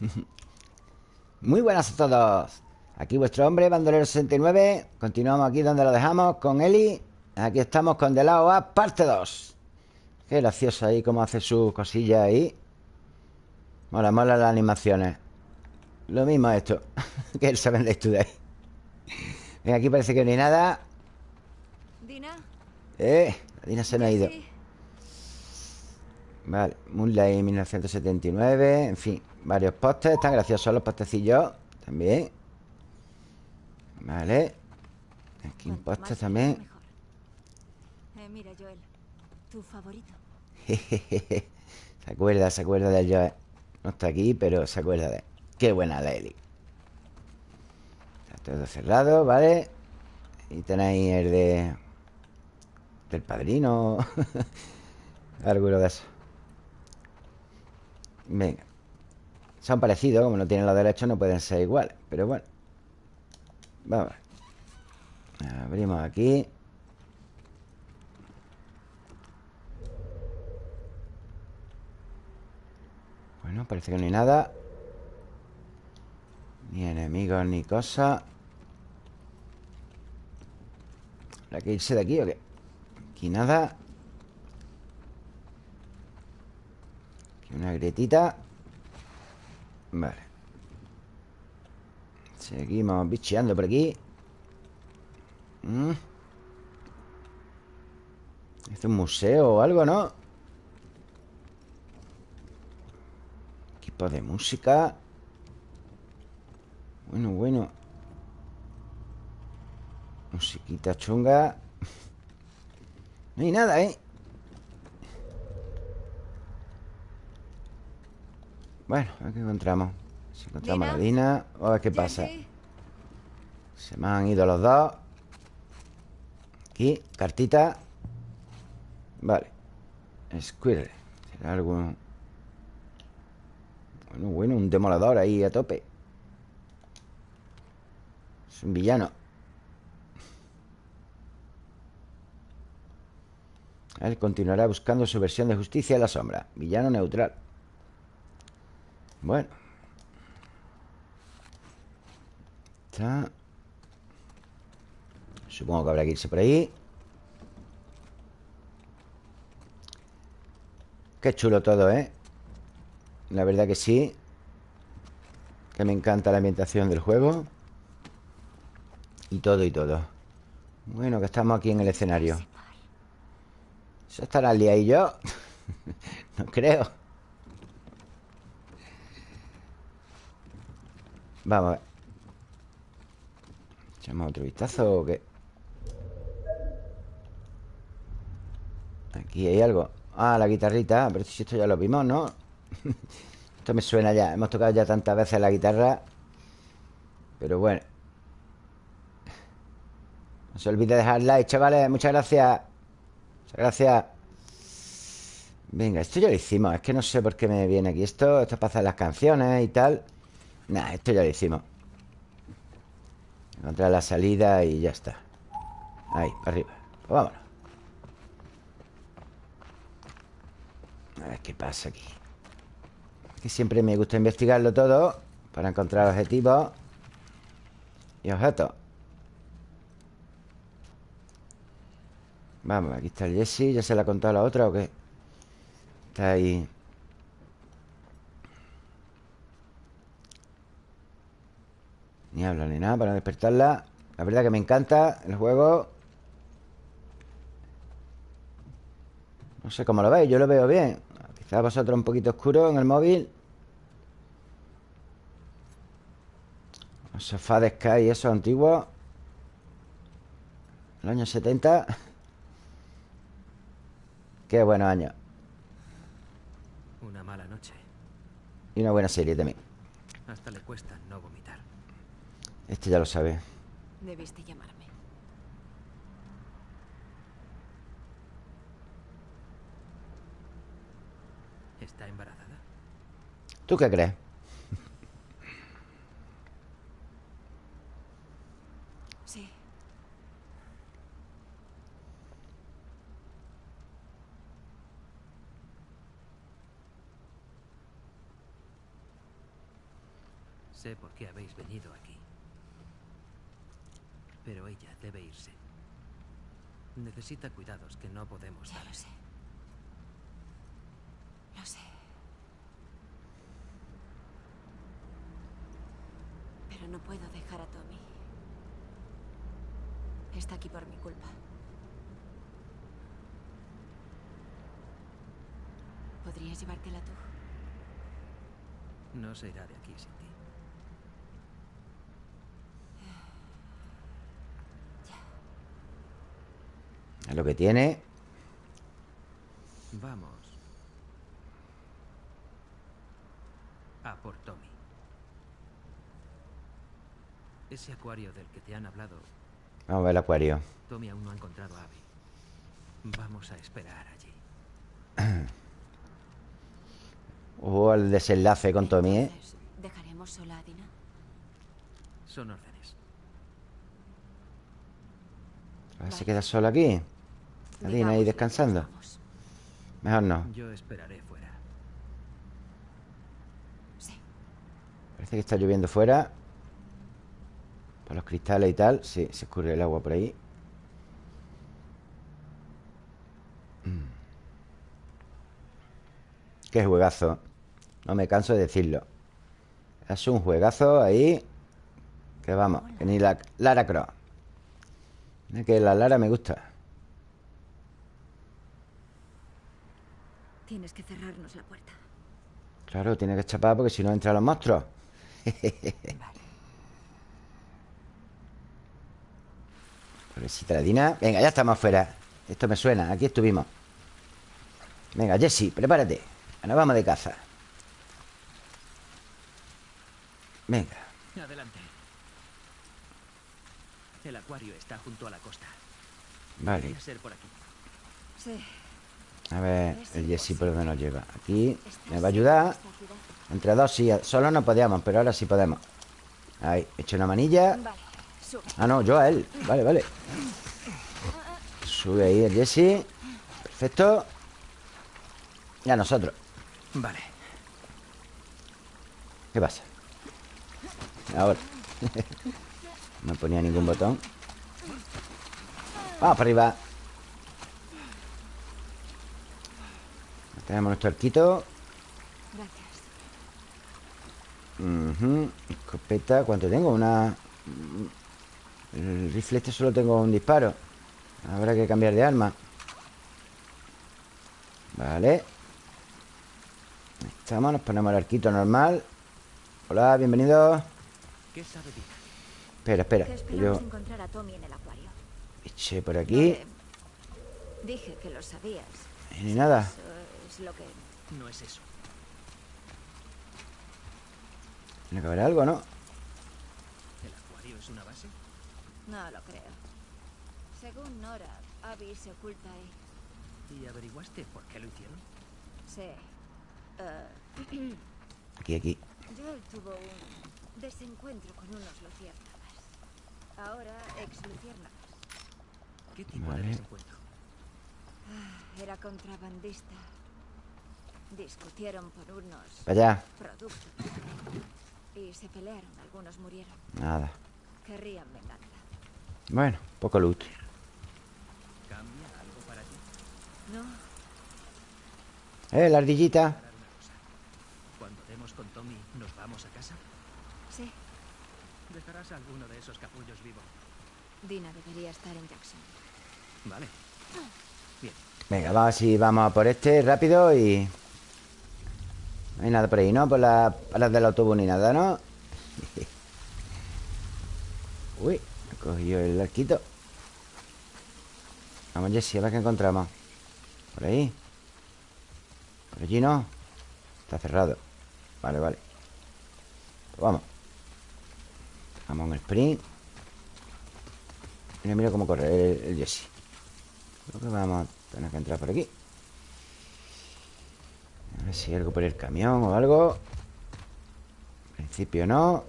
Muy buenas a todos. Aquí vuestro hombre, Bandolero 69 Continuamos aquí donde lo dejamos con Eli. Aquí estamos con De parte 2 Qué gracioso ahí Cómo hace su cosilla ahí. Mola, mola las animaciones. Lo mismo esto Que el Seven Days Today Venga, aquí parece que no hay nada. Dina. Eh, la Dina se nos ha ido. Vale, Moonlight 1979 En fin, varios postes Están graciosos los postecillos También Vale Aquí un poste también. Eh, mira, Joel. Tu favorito. Se acuerda, se acuerda del Joe No está aquí, pero se acuerda de él Qué buena la Eli Está todo cerrado, ¿vale? Y tenéis el de... Del padrino Alguno de esos Venga Son parecidos, como no tienen los derechos No pueden ser iguales, pero bueno Vamos. Abrimos aquí. Bueno, parece que no hay nada. Ni enemigos ni cosas ¿Habrá que irse de aquí o qué? Aquí nada. Aquí una grietita Vale Seguimos bicheando por aquí Mm. Es un museo o algo, ¿no? Equipo de música Bueno, bueno Musiquita chunga No hay nada, ¿eh? Bueno, a ver qué encontramos. Si encontramos Dina. a la Dina A ver qué pasa. Se me han ido los dos. Aquí, cartita. Vale. Squirrel. ¿Será algún...? Bueno, bueno, un demolador ahí a tope. Es un villano. Él continuará buscando su versión de justicia en la sombra. Villano neutral Bueno. Está. Supongo que habrá que irse por ahí. Qué chulo todo, ¿eh? La verdad que sí. Que me encanta la ambientación del juego. Y todo y todo. Bueno, que estamos aquí en el escenario. ¿Eso estará Lía y yo? no creo Vamos a ver. ¿Echamos otro vistazo o qué? Aquí hay algo. Ah, la guitarrita. Pero si esto ya lo vimos, ¿no? esto me suena ya. Hemos tocado ya tantas veces la guitarra. Pero bueno. No se olvide dejar like, chavales. Muchas gracias. Muchas gracias. Venga, esto ya lo hicimos. Es que no sé por qué me viene aquí esto. Esto es para hacer las canciones y tal Nah, esto ya lo hicimos. Encontrar la salida y ya está. Ahí, para arriba. Pues vámonos. A ver qué pasa aquí. Que siempre me gusta investigarlo todo Para encontrar objetivos Y objetos. Vamos, aquí está el Jesse. ¿Ya se le ha contado la otra o qué? Está ahí Ni habla ni nada para despertarla. La verdad que me encanta el juego. No sé cómo lo veis, yo lo veo bien. Quizás vosotros un poquito oscuro en el móvil. Los sofás de Sky, esos antiguos Los años 70 Qué buenos años. Una mala noche. Y una buena serie también. Hasta le cuesta no vomitar. Este ya lo sabe Debiste llamarme. ¿Está embarazada? ¿Tú qué crees? Sí. Sé por qué habéis venido aquí. Pero ella debe irse. Necesita cuidados que no podemos Ya dar. lo sé. Lo sé. Pero no puedo dejar a Tommy. Está aquí por mi culpa. ¿Podrías llevártela tú? No se irá de aquí sin ti. Es lo que tiene. Vamos. A por Tommy. Ese acuario del que te han hablado, Vamos a ver el acuario. Tommy aún no ha encontrado a Abby. Vamos a esperar allí. Hubo el desenlace con Tommy, ¿eh? ¿Dejaremos sola a Dina? Son órdenes. A ver si queda solo aquí. Adina ahí descansando. Mejor no. Yo esperaré fuera. Sí. Parece que está lloviendo fuera. Por los cristales y tal. Sí, se escurre el agua por ahí. Mm. Qué juegazo. No me canso de decirlo. Es un juegazo ahí. Que vamos, que ni la Lara Croft. Mira que la Lara me gusta. Tienes que cerrarnos la puerta. Claro, tiene que chapar porque si no entran los monstruos. Vale. Pobrecita la Dina. Venga, ya estamos afuera. Esto me suena. Aquí estuvimos. Venga, Jesse, prepárate. Nos vamos de caza. Venga. Adelante. El acuario está junto a la costa. Vale. Ser por aquí. Sí. A ver, el Jesse por dónde nos lleva. Aquí ¿Estás me va a ayudar. Entre dos sí. Solo no podíamos, pero ahora sí podemos. Ahí, he hecho una manilla. Ah, no, yo a él. Vale, vale. Sube ahí el Jesse. Perfecto. Y a nosotros. Vale. ¿Qué pasa? Ahora. no ponía ningún botón. Vamos para arriba. Tenemos nuestro arquito. Gracias. Escopeta. ¿Cuánto tengo? Una... El rifle este solo tengo un disparo. Habrá que cambiar de arma. Vale. Ahí estamos. Nos ponemos el arquito normal. Hola, bienvenidos. ¿Qué sabe? Espera, espera. Que yo encontrar a Tommy en el acuario. eché por aquí. Eh, dije que lo sabías. Ni nada. Lo que... No es eso. Tiene que haber algo, ¿no? ¿El acuario es una base? No lo creo. Según Nora, Abby se oculta ahí. ¿Y averiguaste por qué lo hicieron? Sí. Eh, Aquí, aquí. Joel tuvo un desencuentro con unos luciérnagas. Ahora ex luciérnagas. ¿Qué tipo Vale. de desencuentro? Ah, Era contrabandista. Discutieron por unos allá. productos. Y se pelearon, algunos murieron. Nada. Querrían venganza. Bueno, poco loot. ¿Cambia algo para ti? No, Eh, la ardillita. Cuando demos con Tommy, ¿nos vamos a casa? sí. ¿Dejarás a alguno de esos capullos vivo? Dina debería estar en Jackson. Vale. Bien. Venga, vamos si vamos a por este rápido y... No hay nada por ahí, ¿no? Por las palas del autobús ni nada, ¿no? Uy, he cogido el arquito. Vamos, Jesse, a ver qué encontramos. Por ahí. Por allí no. Está cerrado. Vale, vale. Pues vamos. Vamos en el sprint. Mira, mira cómo corre el, el Jesse. Creo que vamos a tener que entrar por aquí. A ver si hay algo por el camión o algo. En principio no.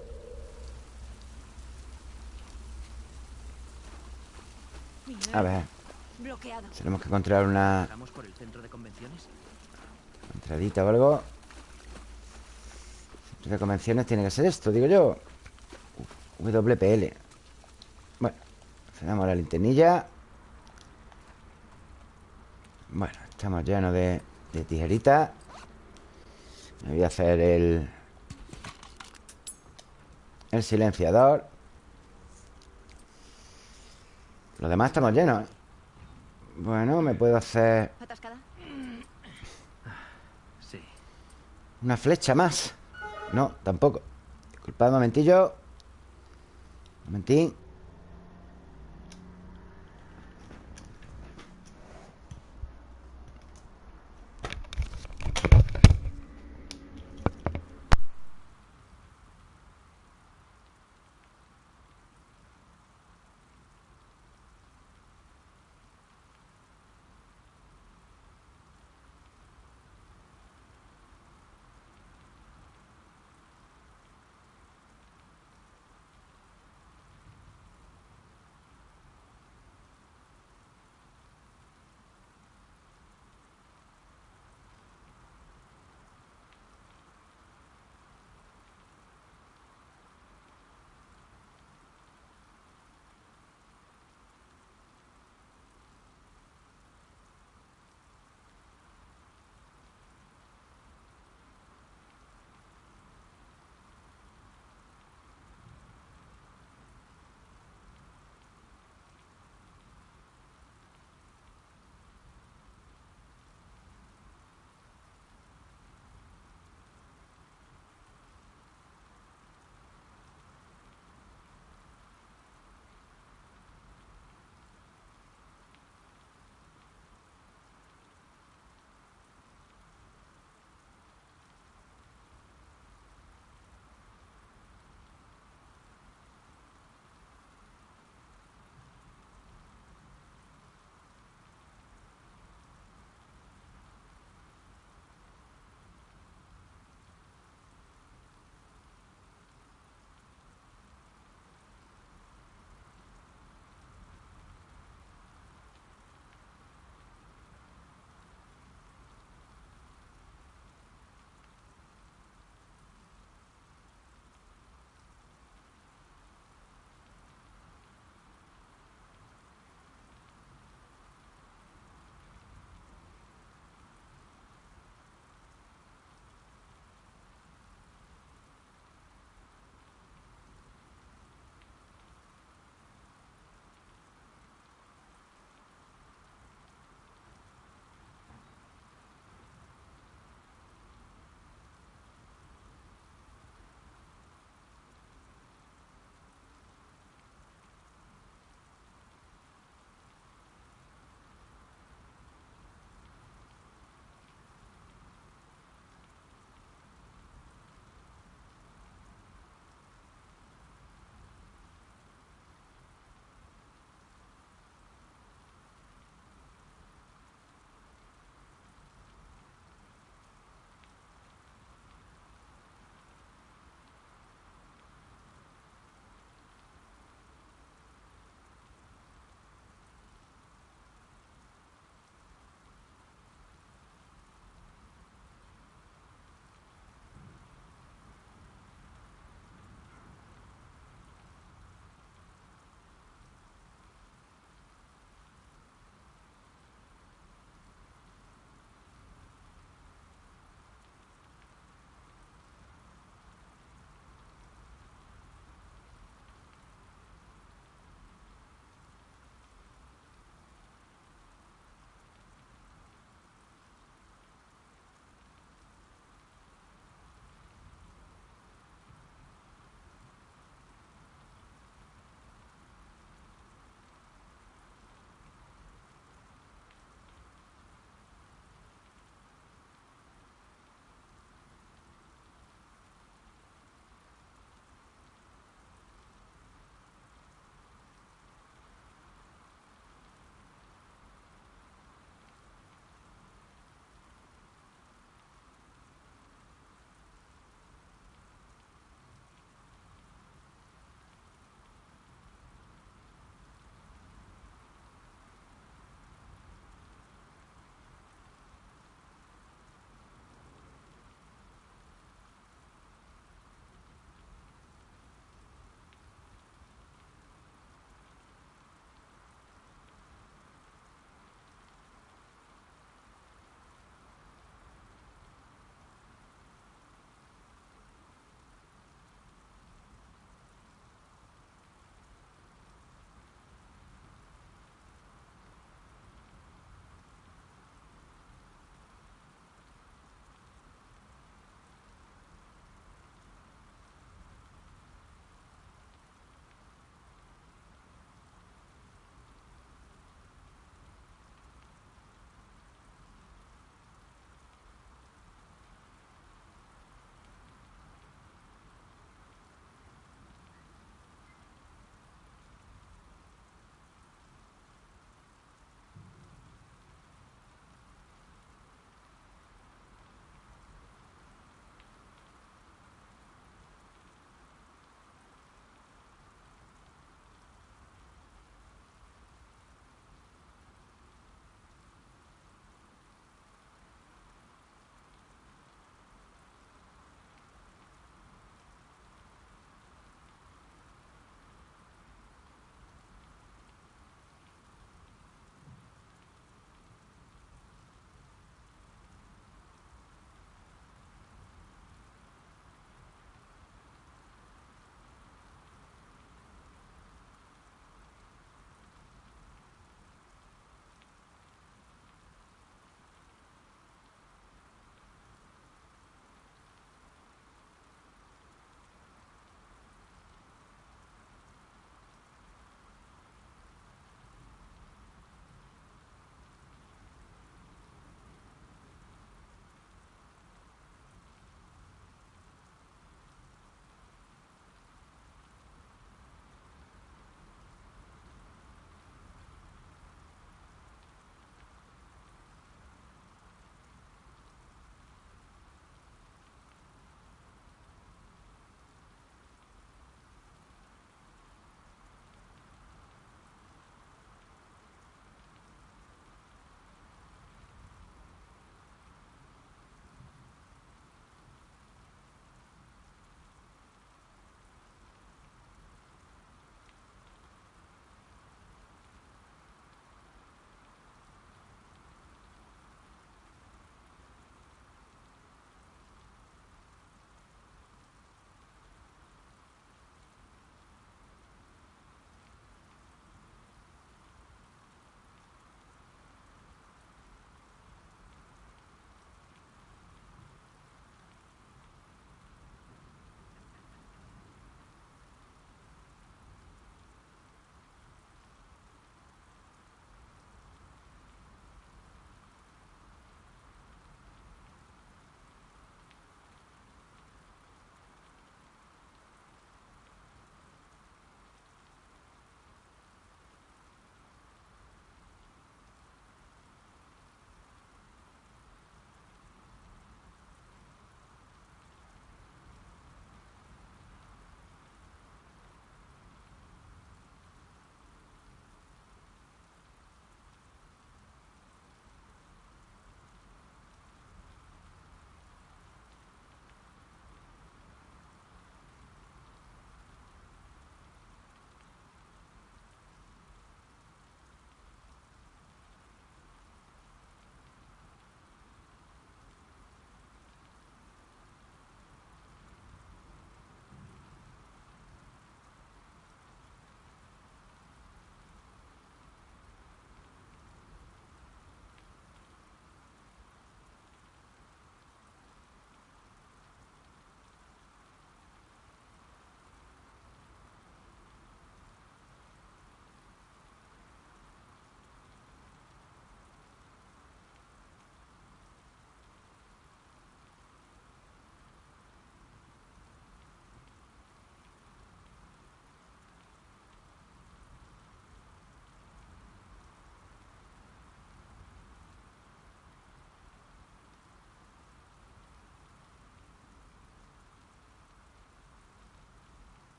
A ver, tenemos que encontrar una ¿Vamos por el centro entradita o algo. De convenciones tiene que ser esto, digo yo. WPL Bueno, cerramos la linternilla. Bueno, estamos llenos de, de tijeritas Me voy a hacer el El silenciador Los demás estamos llenos ¿eh? Bueno, me puedo hacer ¿Atascada? Sí. Una flecha más No, tampoco Disculpad un momentillo Un momentín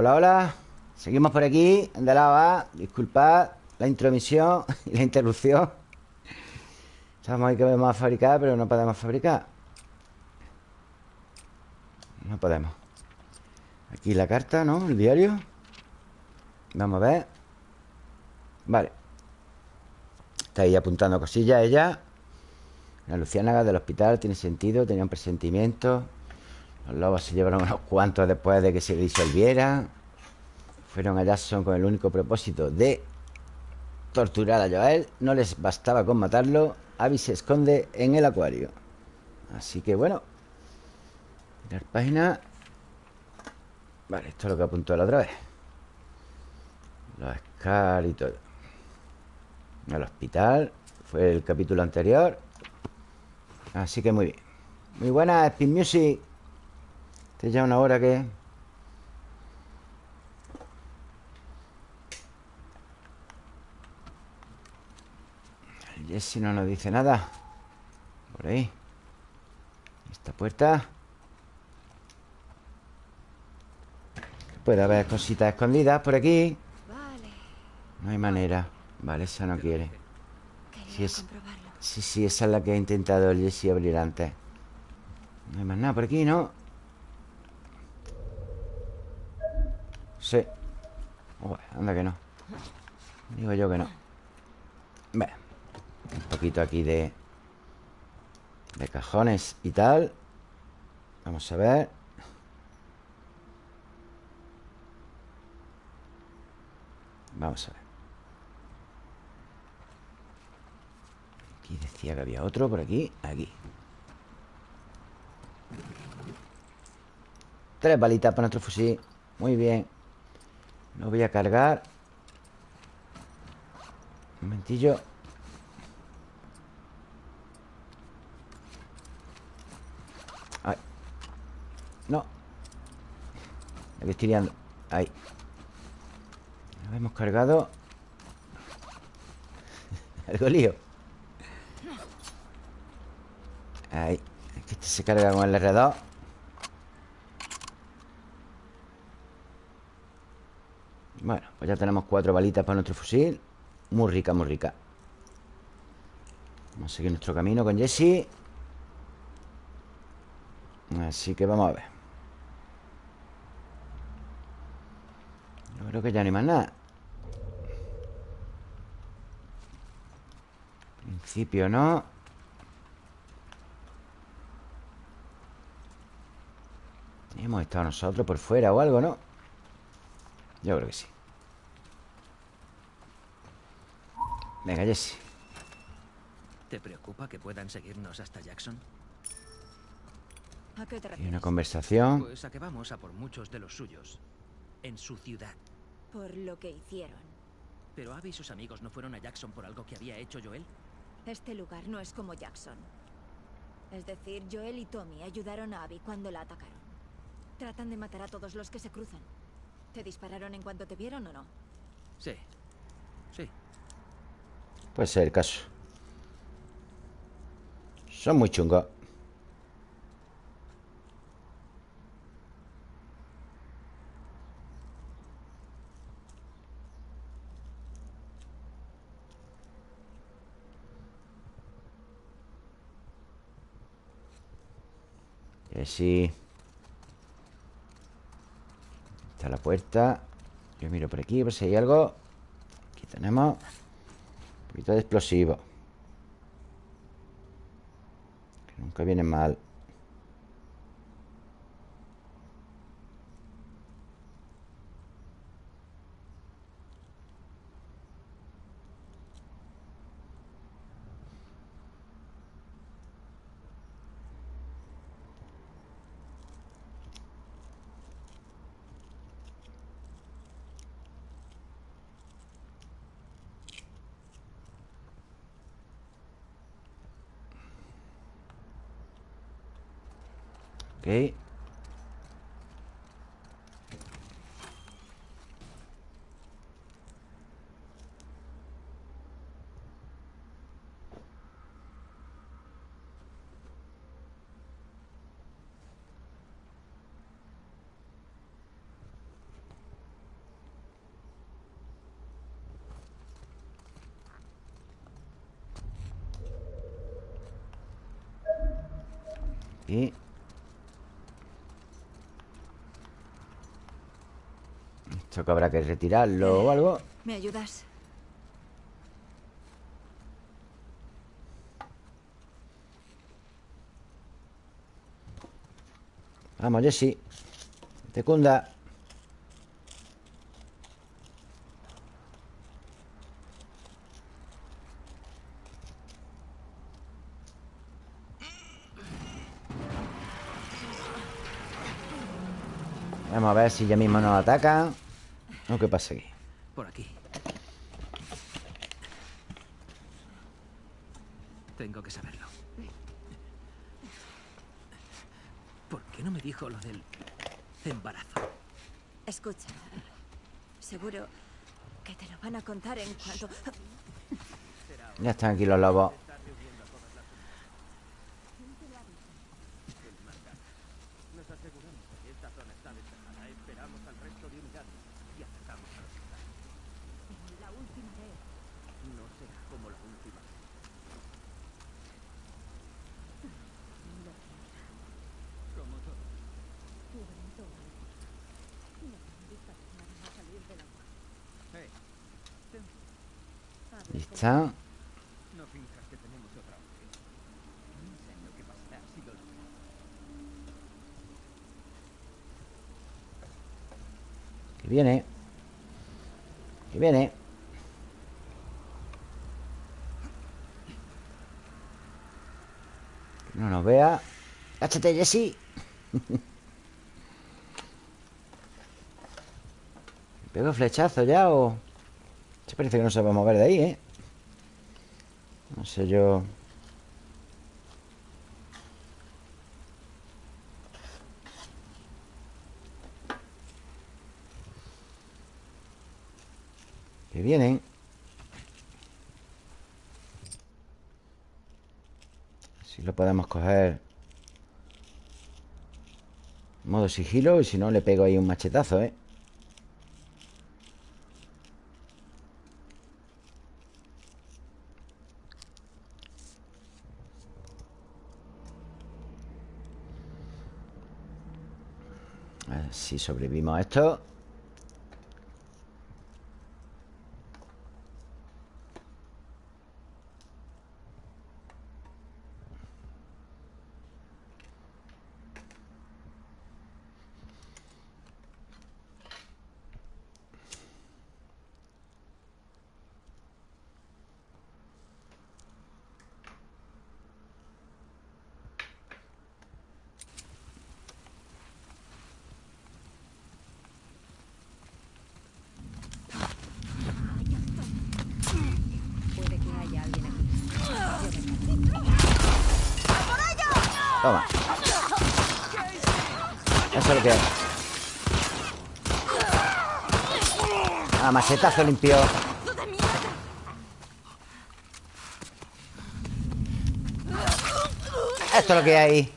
Hola, hola. Seguimos por aquí, de lado A Disculpad la intromisión y la interrupción. Estamos ahí que vamos a fabricar Pero no podemos fabricar. No podemos. Aquí la carta, ¿no? El diario. Vamos a ver. Vale. Está ahí apuntando cosillas ella. La luciánaga del hospital Tiene sentido, tenía un presentimiento Los lobos se llevaron unos cuantos después de que se disolvieran Fueron a Jackson con el único propósito de torturar a Joel. No les bastaba con matarlo. Abby se esconde en el acuario. Así que bueno Mirar página. Vale, esto es lo que apuntó la otra vez. Los Scar y todo. El hospital Fue el capítulo anterior. Así que muy bien. Muy buena Speed Music Este ya una hora que Jesse no nos dice nada. Por ahí. Esta puerta. Puede haber cositas escondidas por aquí. No hay manera. Vale, esa no quiere. Sí, es-. Sí, sí, esa es la que ha intentado el Jesse abrir antes. No hay más nada por aquí, ¿no? Sí. Ué, anda que no. Digo yo que no. Un poquito aquí de De cajones y tal. Vamos a ver. Vamos a ver. Aquí decía que había otro por aquí Aquí. Tres balitas para nuestro fusil. Muy bien Lo voy a cargar. Un momentillo. Ay. No. Aquí estoy liando Ahí. Lo hemos cargado. Algo lío. Ahí. Es que este se carga con el R2 Bueno, pues ya tenemos cuatro balitas para nuestro fusil. Muy rica, muy rica. Vamos a seguir nuestro camino con Jesse. Así que vamos a ver. Yo creo que ya no hay más nada. En principio no Hemos estado nosotros por fuera o algo, ¿no? Yo creo que sí Venga, Jesse ¿Te preocupa que puedan seguirnos hasta Jackson? ¿A qué te Y refieres? una conversación Pues a que vamos a por muchos de los suyos. En su ciudad. Por lo que hicieron. Pero Abby y sus amigos no fueron a Jackson por algo que había hecho Joel. Este lugar no es como Jackson. Es decir, Joel y Tommy ayudaron a Abby cuando la atacaron. Tratan de matar a todos los que se cruzan. ¿Te dispararon en cuanto te vieron o no? Sí. Sí. Puede ser el caso. Son muy chungos Jesse Está la puerta. Yo miro por aquí por si hay algo. Aquí tenemos Un poquito de explosivo Que nunca viene mal Ok Y... Esto que habrá que retirarlo o algo. ¿Me ayudas? Vamos, Jessy. Te cunda Vamos a ver si ya mismo nos ataca ¿O qué pasa aquí? Por aquí. Tengo que saberlo. ¿Por qué no me dijo lo del embarazo? Escucha. Seguro que te lo van a contar en cuanto... Ya están aquí los lobos Está. No finjas que tenemos otra opción. Piensa en lo que pasará si lo logras. Que viene Que viene no nos vea Cáchate, Jessy ¿Pego flechazo ya o...? Se parece que no se va a mover de ahí, ¿eh? No sé yo... Que vienen Si lo podemos coger Modo sigilo Y si no le pego ahí un machetazo, ¿eh? Si sobrevivimos a esto Puede que haya alguien aquí. Toma. Eso es lo que hay. Ah, machetazo limpio. Esto es lo que hay.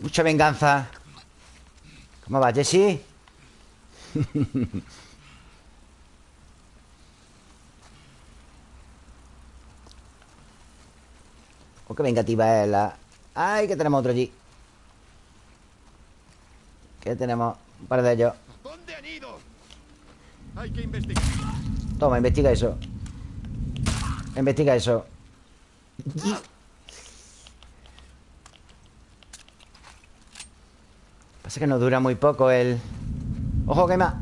Mucha venganza. ¿Cómo va, Jesse? Oh, qué vengativa es la... ¡Ay, que tenemos otro allí! Que tenemos un par de ellos ¿Dónde han ido? Hay que investigar. Toma, investiga eso Investiga eso Pasa que nos dura muy poco el... ¡Ojo, quema!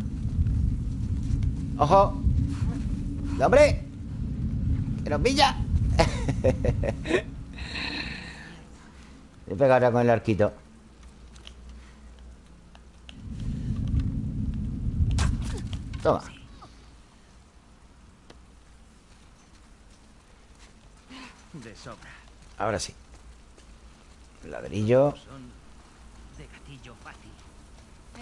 ¡Ojo! ¡No, hombre! ¡Que nos pilla! Le pego ahora con el arquito Toma De sobra. Ahora sí Ladrillo Son de gatillo fácil.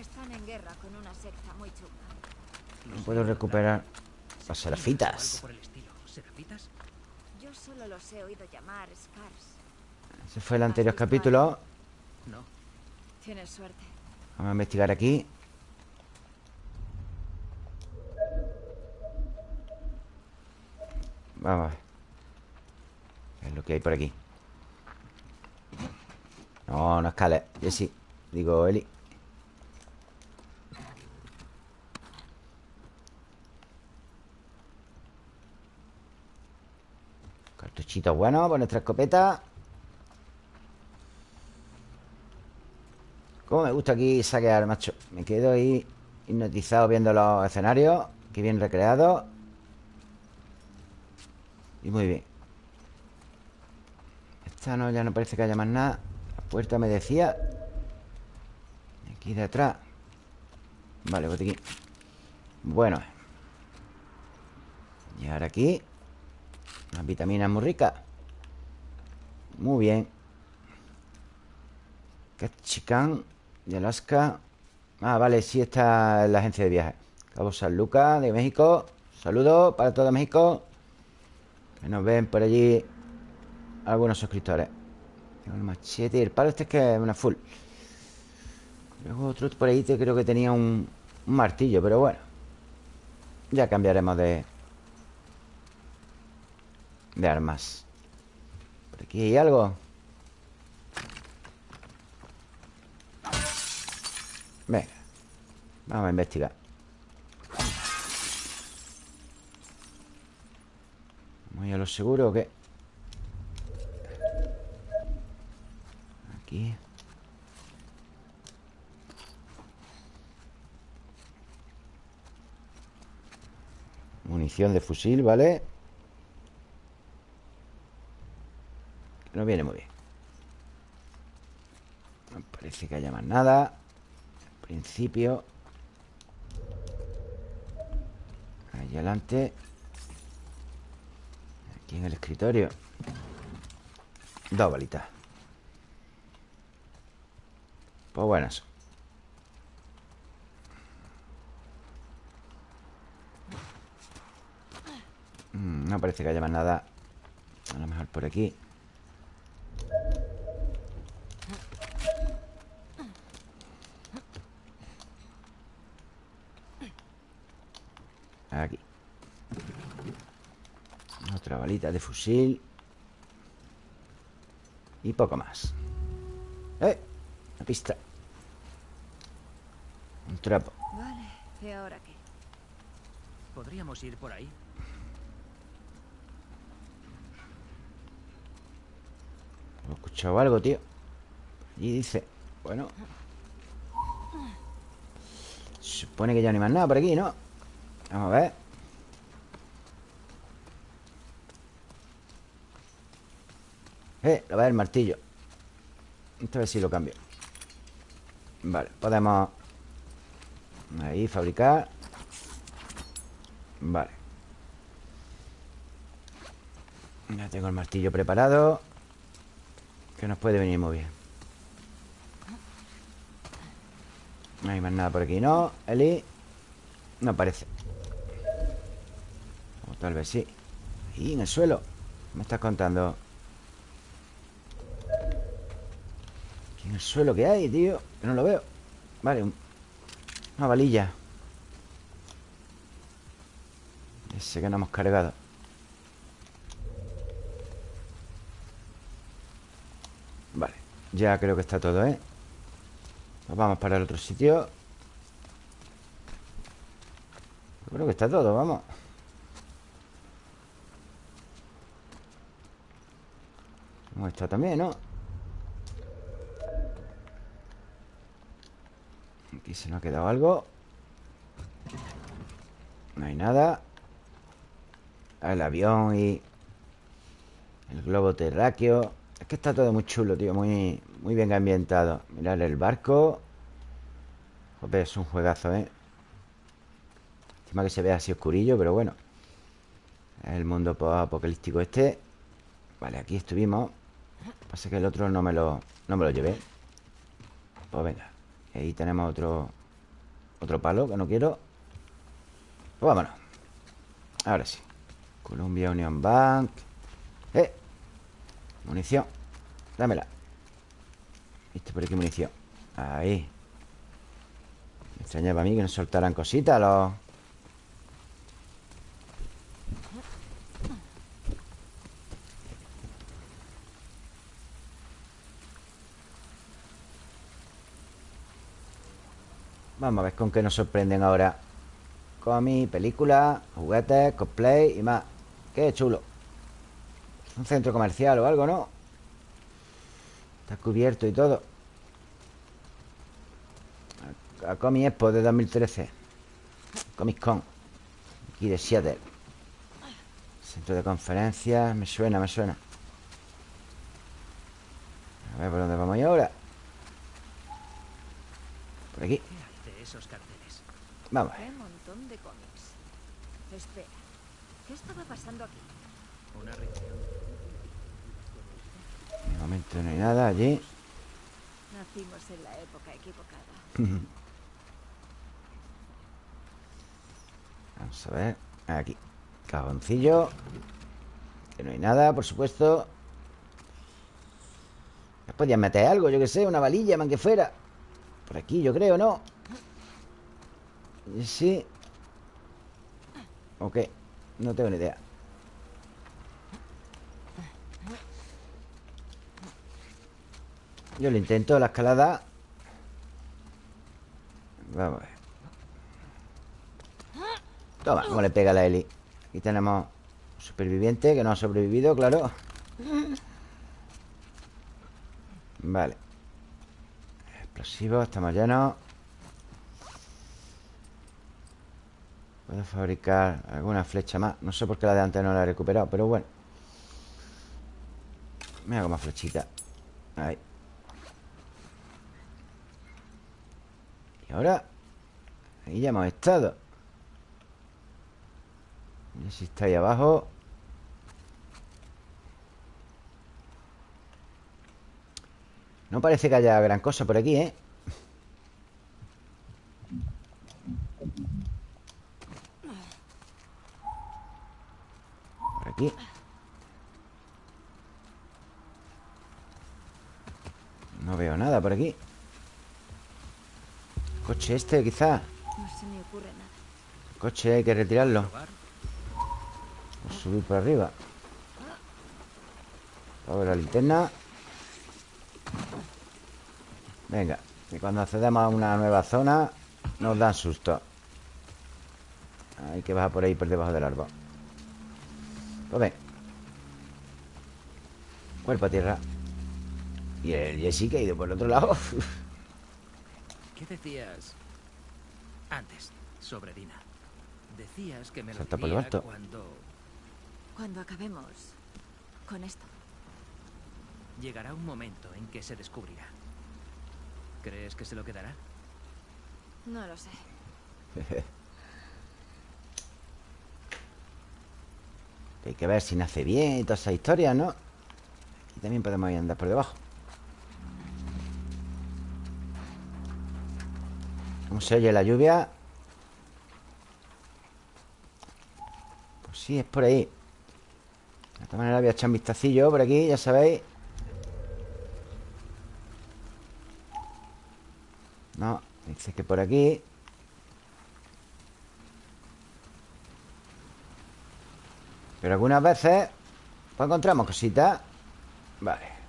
Están en guerra con una secta muy chunga. No puedo recuperar las serafitas por el estilo. ¿Serafitas? Yo solo los he oído llamar Scars. Ese fue el anterior capítulo No. Tienes suerte. Vamos a investigar aquí. Vamos a ver. ¿Qué es lo que hay por aquí? No, no escales Jessy Digo, Eli. Cartuchito bueno por nuestra escopeta Cómo me gusta aquí saquear, macho. Me quedo ahí hipnotizado viendo los escenarios Qué bien recreados Y muy bien. Esta no, ya no parece que haya más nada. La puerta me decía. Aquí de atrás. Vale, botiquín Bueno. Y ahora aquí. Unas vitaminas muy ricas. Muy bien. Cachican de Alaska. Ah, vale, sí está la agencia de viajes. Cabo San Lucas de México. Saludos para todo México. Que nos ven por allí Algunos suscriptores. Tengo el machete y el palo este es que es una full. Luego otro por ahí te creo que tenía un, un martillo Pero bueno. Ya cambiaremos de De armas. Por aquí hay algo Venga Vamos a investigar. ¿Muy a lo seguro o qué? Aquí. Munición de fusil, ¿vale? No viene muy bien. No parece que haya más nada. En principio Ahí adelante. Aquí en el escritorio. Dos balitas. Pues buenas Mm, No parece que haya más nada A lo mejor por Aquí Otra balita de fusil Y poco más ¡Eh! Una pista Un trapo Vale, ¿y ahora qué? ¿Podríamos ir por ahí? He escuchado algo, tío Y dice Bueno Se supone que ya no hay más nada por aquí, ¿no? Vamos a ver Eh, lo va el martillo. Esta vez sí lo cambio. Vale, podemos Ahí, fabricar. Vale. Ya tengo el martillo preparado Que nos puede venir muy bien. No hay más nada por aquí, ¿no? Eli No parece. O tal vez sí. Y en el suelo. ¿Qué me estás contando? Aquí en el suelo que hay, tío Que no lo veo. Vale, un- una valilla. Ese que no hemos cargado. Vale, ya creo que está todo, ¿eh? Nos vamos para el otro sitio. Creo que está todo, vamos. Estado también, ¿no? Aquí se nos ha quedado algo No hay nada. El avión y El globo terráqueo. Es que está todo muy chulo, tío Muy, muy bien ambientado. Mirar el barco. Joder, es un juegazo, ¿eh? Encima que se ve así oscurillo, pero bueno. El mundo apocalíptico este. Vale, aquí estuvimos. Pasa que el otro no me lo, no me lo llevé. Pues venga ahí tenemos otro Otro palo que no quiero. Pues vámonos. Ahora sí. Columbia Union Bank. ¡Eh! Munición. Dámela. ¿Viste por aquí munición? Ahí. Me extrañaba a mí que nos soltaran cositas los... Vamos a ver con qué nos sorprenden ahora. Comi, película, juguetes, cosplay y más. Qué chulo. Un centro comercial o algo, ¿no? Está cubierto y todo. A Comi Expo de 2013 Comic Con. Aquí de Seattle. Centro de conferencias. Me suena, me suena. A ver por dónde vamos ahora. Por aquí. ¿Qué hace esos carteles? Vamos a ver Qué montón de cómics. Espera, ¿qué estaba pasando aquí? Una reunión. De momento no hay nada allí Nacimos en la época equivocada. Vamos a ver Aquí Cajoncillo Que no hay nada, por supuesto ¿Me podían meter algo? Yo que sé, una valilla, man que fuera Por aquí, yo creo, ¿no? Sí. ¿O qué? No tengo ni idea. Yo lo intento, la escalada. Vamos a ver. Toma, cómo le pega la Eli Aquí tenemos un superviviente que no ha sobrevivido, claro. Vale. Explosivos, estamos llenos Puedo fabricar alguna flecha más. No sé por qué la de antes no la he recuperado Pero bueno. Me hago más flechita. Ahí. Y ahora Ahí ya hemos estado. Y si está ahí abajo. No parece que haya gran cosa por aquí, ¿eh? Aquí. No veo nada por aquí. Coche este, quizá. No se me ocurre nada. Coche hay que retirarlo. Subir por arriba. Ahora la linterna. Venga Que cuando accedemos a una nueva zona Nos dan susto. Hay que bajar por ahí por debajo del árbol Ven Cuerpo a tierra Y el Jesse que ha ido por el otro lado ¿Qué decías antes sobre Dina? Decías que me lo Salta por lo diría alto. cuando Cuando acabemos con esto. llegará un momento en que se descubrirá. ¿Crees que se lo quedará? No lo sé. Hay que ver si nace bien y todas esas historias, ¿no? Aquí también podemos ir andar por debajo ¿Cómo se oye la lluvia? Pues sí, es por ahí De todas maneras voy a echar un vistacillo por aquí, ya sabéis No, dice que por aquí Pero algunas veces Pues encontramos cositas. Vale.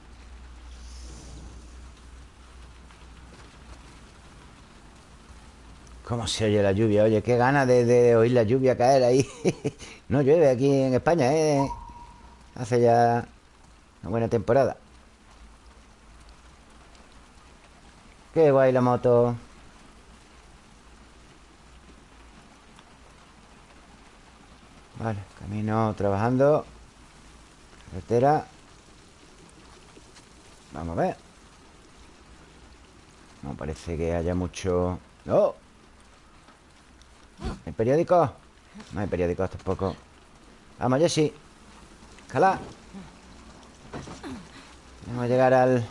¿Cómo se oye la lluvia? Oye, qué ganas de, de oír la lluvia caer ahí. No llueve aquí en España, ¿eh? Hace ya una buena temporada. Qué guay la moto Vale, camino trabajando. Carretera. Vamos a ver. No parece que haya mucho... ¡No! ¿Hay periódicos? No hay periódicos tampoco. Vamos, Jessy. Escala. Vamos a llegar al...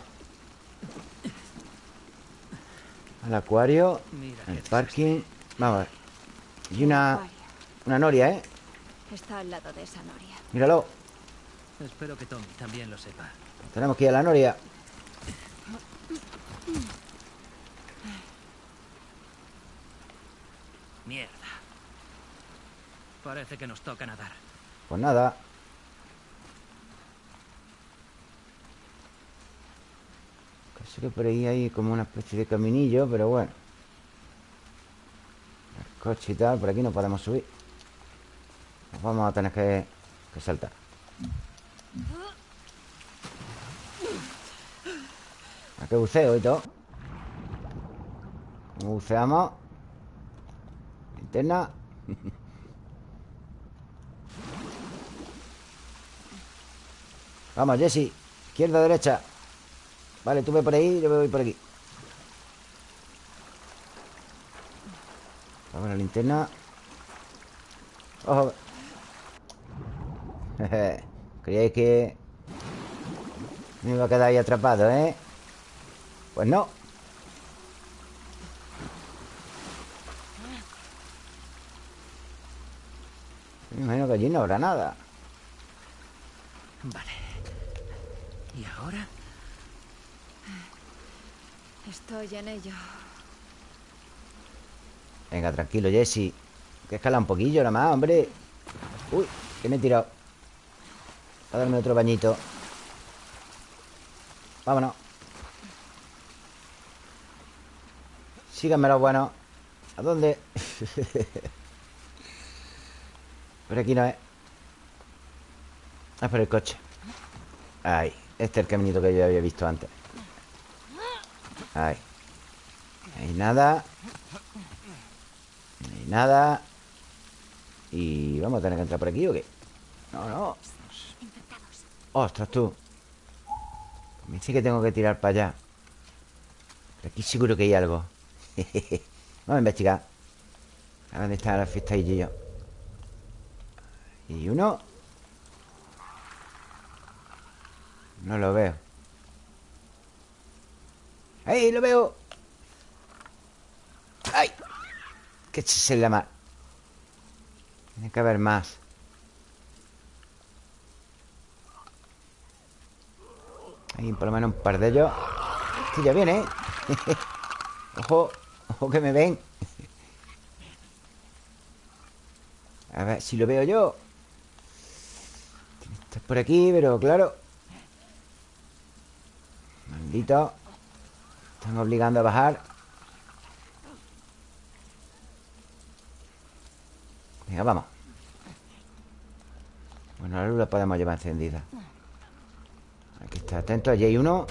Al acuario Al parking. Vamos a ver. Y una... Una noria, ¿eh? Está al lado de esa noria. Míralo. Espero que Tommy también lo sepa. Tenemos que ir a la noria Mierda. Parece que nos toca nadar. Pues nada Casi que por ahí hay como una especie de caminillo Pero bueno coche y tal Por aquí no podemos subir Nos vamos a tener que, saltar. ¿A qué buceo y todo? ¿Cómo buceamos? Linterna. Vamos, Jesse. Izquierda, derecha. Vale, tú ve por ahí, yo voy por aquí. Vamos a la linterna. Ojo Creíais que Me iba a quedar ahí atrapado, ¿eh? Pues no Me imagino que allí no habrá nada Vale. ¿Y ahora? Estoy en ello. Venga, tranquilo, Jesse Que escala un poquillo nada más, hombre Uy, que me he tirado A darme otro bañito. Vámonos. Síganme los buenos ¿A dónde? por aquí no es Ah, por el coche. Ahí Este es el caminito que yo había visto antes. Ahí Ahí nada. Ahí nada. Y vamos a tener que entrar por aquí ¿o qué? No, no Ostras, tú. Me dice que tengo que tirar para allá. Pero aquí seguro que hay algo. Vamos a investigar. A dónde está la fiesta y yo Y uno. No lo veo. ¡Ahí, lo veo! ¡Ay! Que se la mar Tiene que haber más Hay por lo menos un par de ellos. Este ya viene, ¿eh? Ojo, ojo que me ven. A ver si lo veo yo. Estás por aquí, pero claro. Maldito. Están obligando a bajar. Venga, vamos. Bueno, la luz la podemos llevar encendida está, atento, allí hay uno.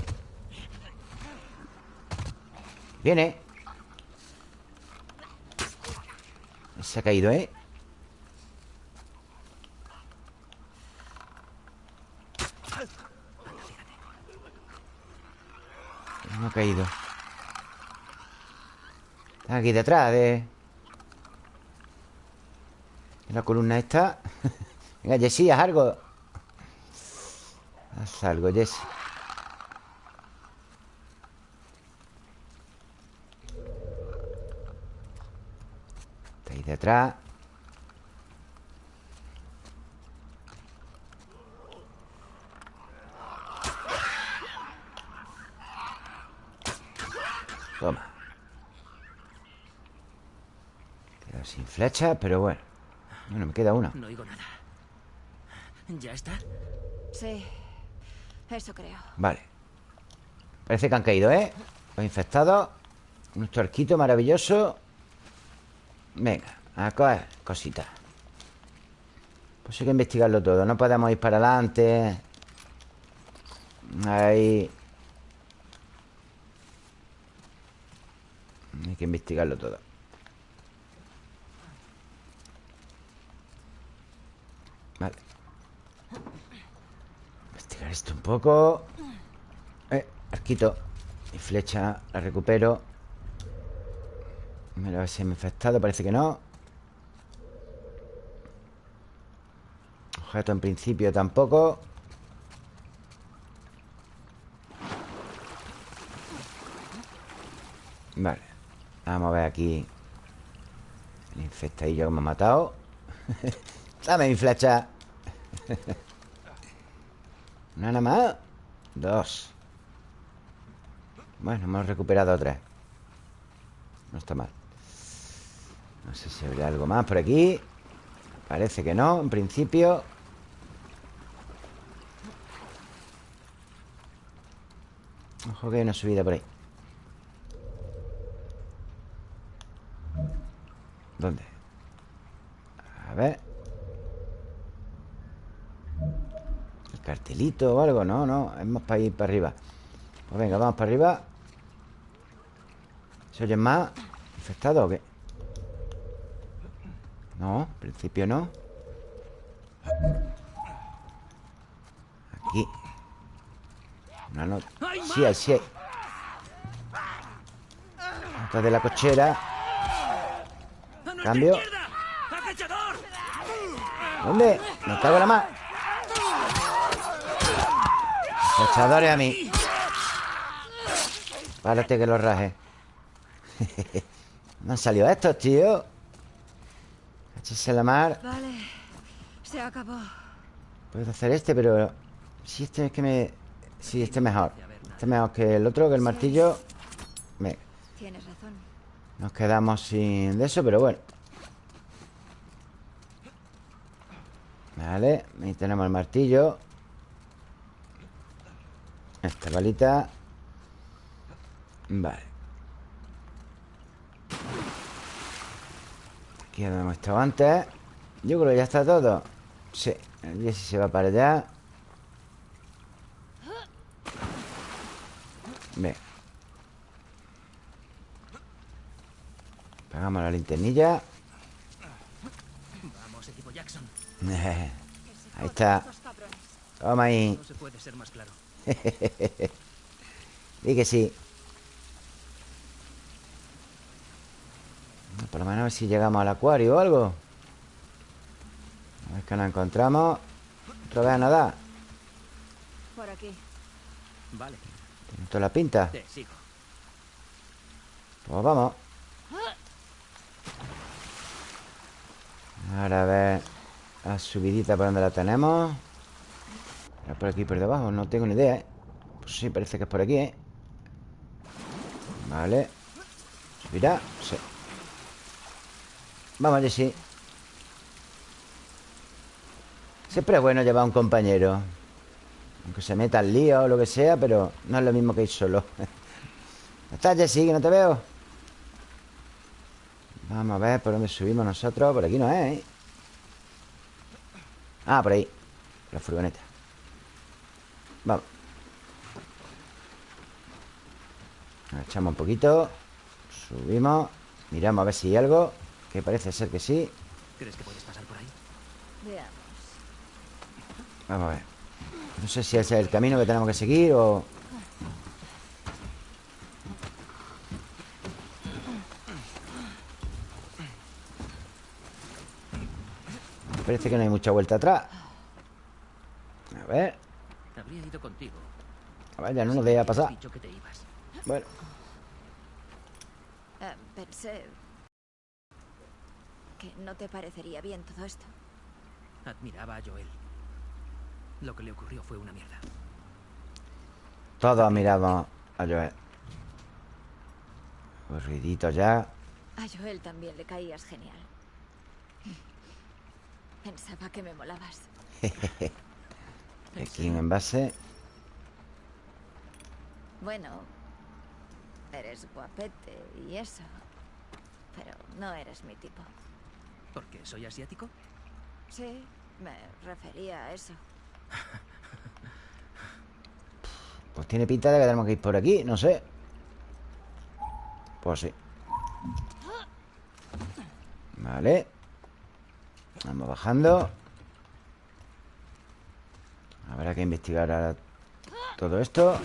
Viene. Se ha caído, ¿eh? No ha caído. Está aquí detrás de... la columna esta. Venga, Jessy, haz algo Haz algo, Jessy Está ahí detrás. Toma. Queda sin flecha, pero bueno. Bueno, me queda una. No oigo nada. ¿Ya está? Sí, eso creo. Vale. Parece que han caído, ¿eh? Los infectados. Un charquito maravilloso. Venga, a coger cositas. Pues hay que investigarlo todo. No podemos ir para adelante. Ahí. Hay que investigarlo todo Vale Esto un poco. Eh, arquito Mi flecha la recupero. Me he infectado Parece que no. Objeto en principio tampoco. Vale Vamos a ver aquí. El infectadillo que me ha matado. Dame mi flecha Nada más. Dos. Bueno, hemos recuperado tres. No está mal. No sé si habría algo más por aquí. Parece que no, en principio. Ojo que hay una subida por ahí. ¿Dónde? A ver cartelito o algo No, no, es más para ir para arriba Pues venga, vamos para arriba ¿Se oyen más? ¿Infectado o qué? No, en principio no Aquí Una nota Sí, hay, sí hay Nota de la cochera ¡A nuestra Cambio. ¿Dónde? Me cago en la más Echadores a mí. Párate que los raje. No han salido estos, tío. Échese la mar Vale, se acabó. Puedo hacer este, pero Si este es que me... Sí, este es mejor. Este es mejor que el otro, que el martillo. Me- Tienes razón. Nos quedamos sin de eso, pero bueno. Vale, ahí tenemos el martillo Esta balita Vale. Aquí hemos estado antes. Yo creo que ya está todo. Sí, el Jesse se va para allá Bien. Apagamos la linternilla. Vamos, equipo Jackson. Ahí está. Toma ahí. No se puede ser más claro. Di que sí. Por lo menos a ver si llegamos al acuario o algo. A ver que nos encontramos. Otra vez a nadar Por aquí. Vale, Tiene toda la pinta. Te sigo. Pues vamos. Ahora a ver La subidita por donde la tenemos ¿Era por aquí por debajo? No tengo ni idea, ¿eh? Pues sí, parece que es por aquí, ¿eh? Vale ¿Subirá? Sí Vamos, Jessy Siempre es bueno llevar un compañero Aunque se meta al lío o lo que sea Pero no es lo mismo que ir solo ¿Dónde ¿Estás, Jessy? Que no te veo Vamos a ver por dónde subimos nosotros Por aquí no es, ¿eh? Ah, por ahí La furgoneta Vamos Echamos un poquito. Subimos. Miramos a ver si hay algo Que parece ser que sí. ¿Crees que puedes pasar por ahí? Veamos. Vamos a ver. No sé si ese es el camino que tenemos que seguir o... Parece que no hay mucha vuelta atrás. A ver Habría ido contigo. A ver, ya no nos deja pasar dicho que te ibas. Bueno Eh, pensé que no te parecería bien todo esto. Admiraba a Joel. Lo que le ocurrió fue una mierda. Todos miramos a Joel Aburridito ya A Joel también le caías genial. Pensaba que me molabas. Aquí un envase Bueno, eres guapete y eso. Pero no eres mi tipo. ¿Por qué? ¿Soy asiático? Sí, me refería a eso. Pues tiene pinta de que tenemos que ir por aquí No sé Pues sí Vale Vamos bajando Habrá que investigar ahora todo esto.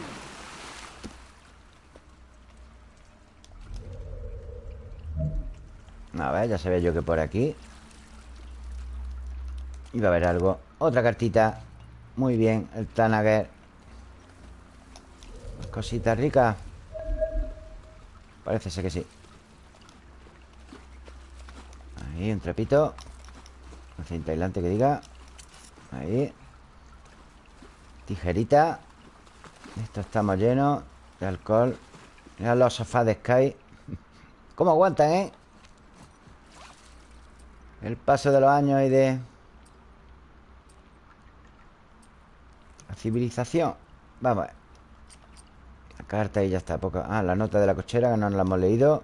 A ver, ya sabía yo que por aquí Iba a haber algo. Otra cartita. Muy bien, el Tanager. Cositas ricas Parece ser que sí. Ahí, un trapito. Aislante que diga. Ahí Tijerita. Esto estamos llenos de alcohol. Mirad los sofás de Sky. ¿Cómo aguantan, eh? El paso de los años y de... La civilización. Vamos a ver. La carta y ya está poca... Ah, la nota de la cochera que no la hemos leído.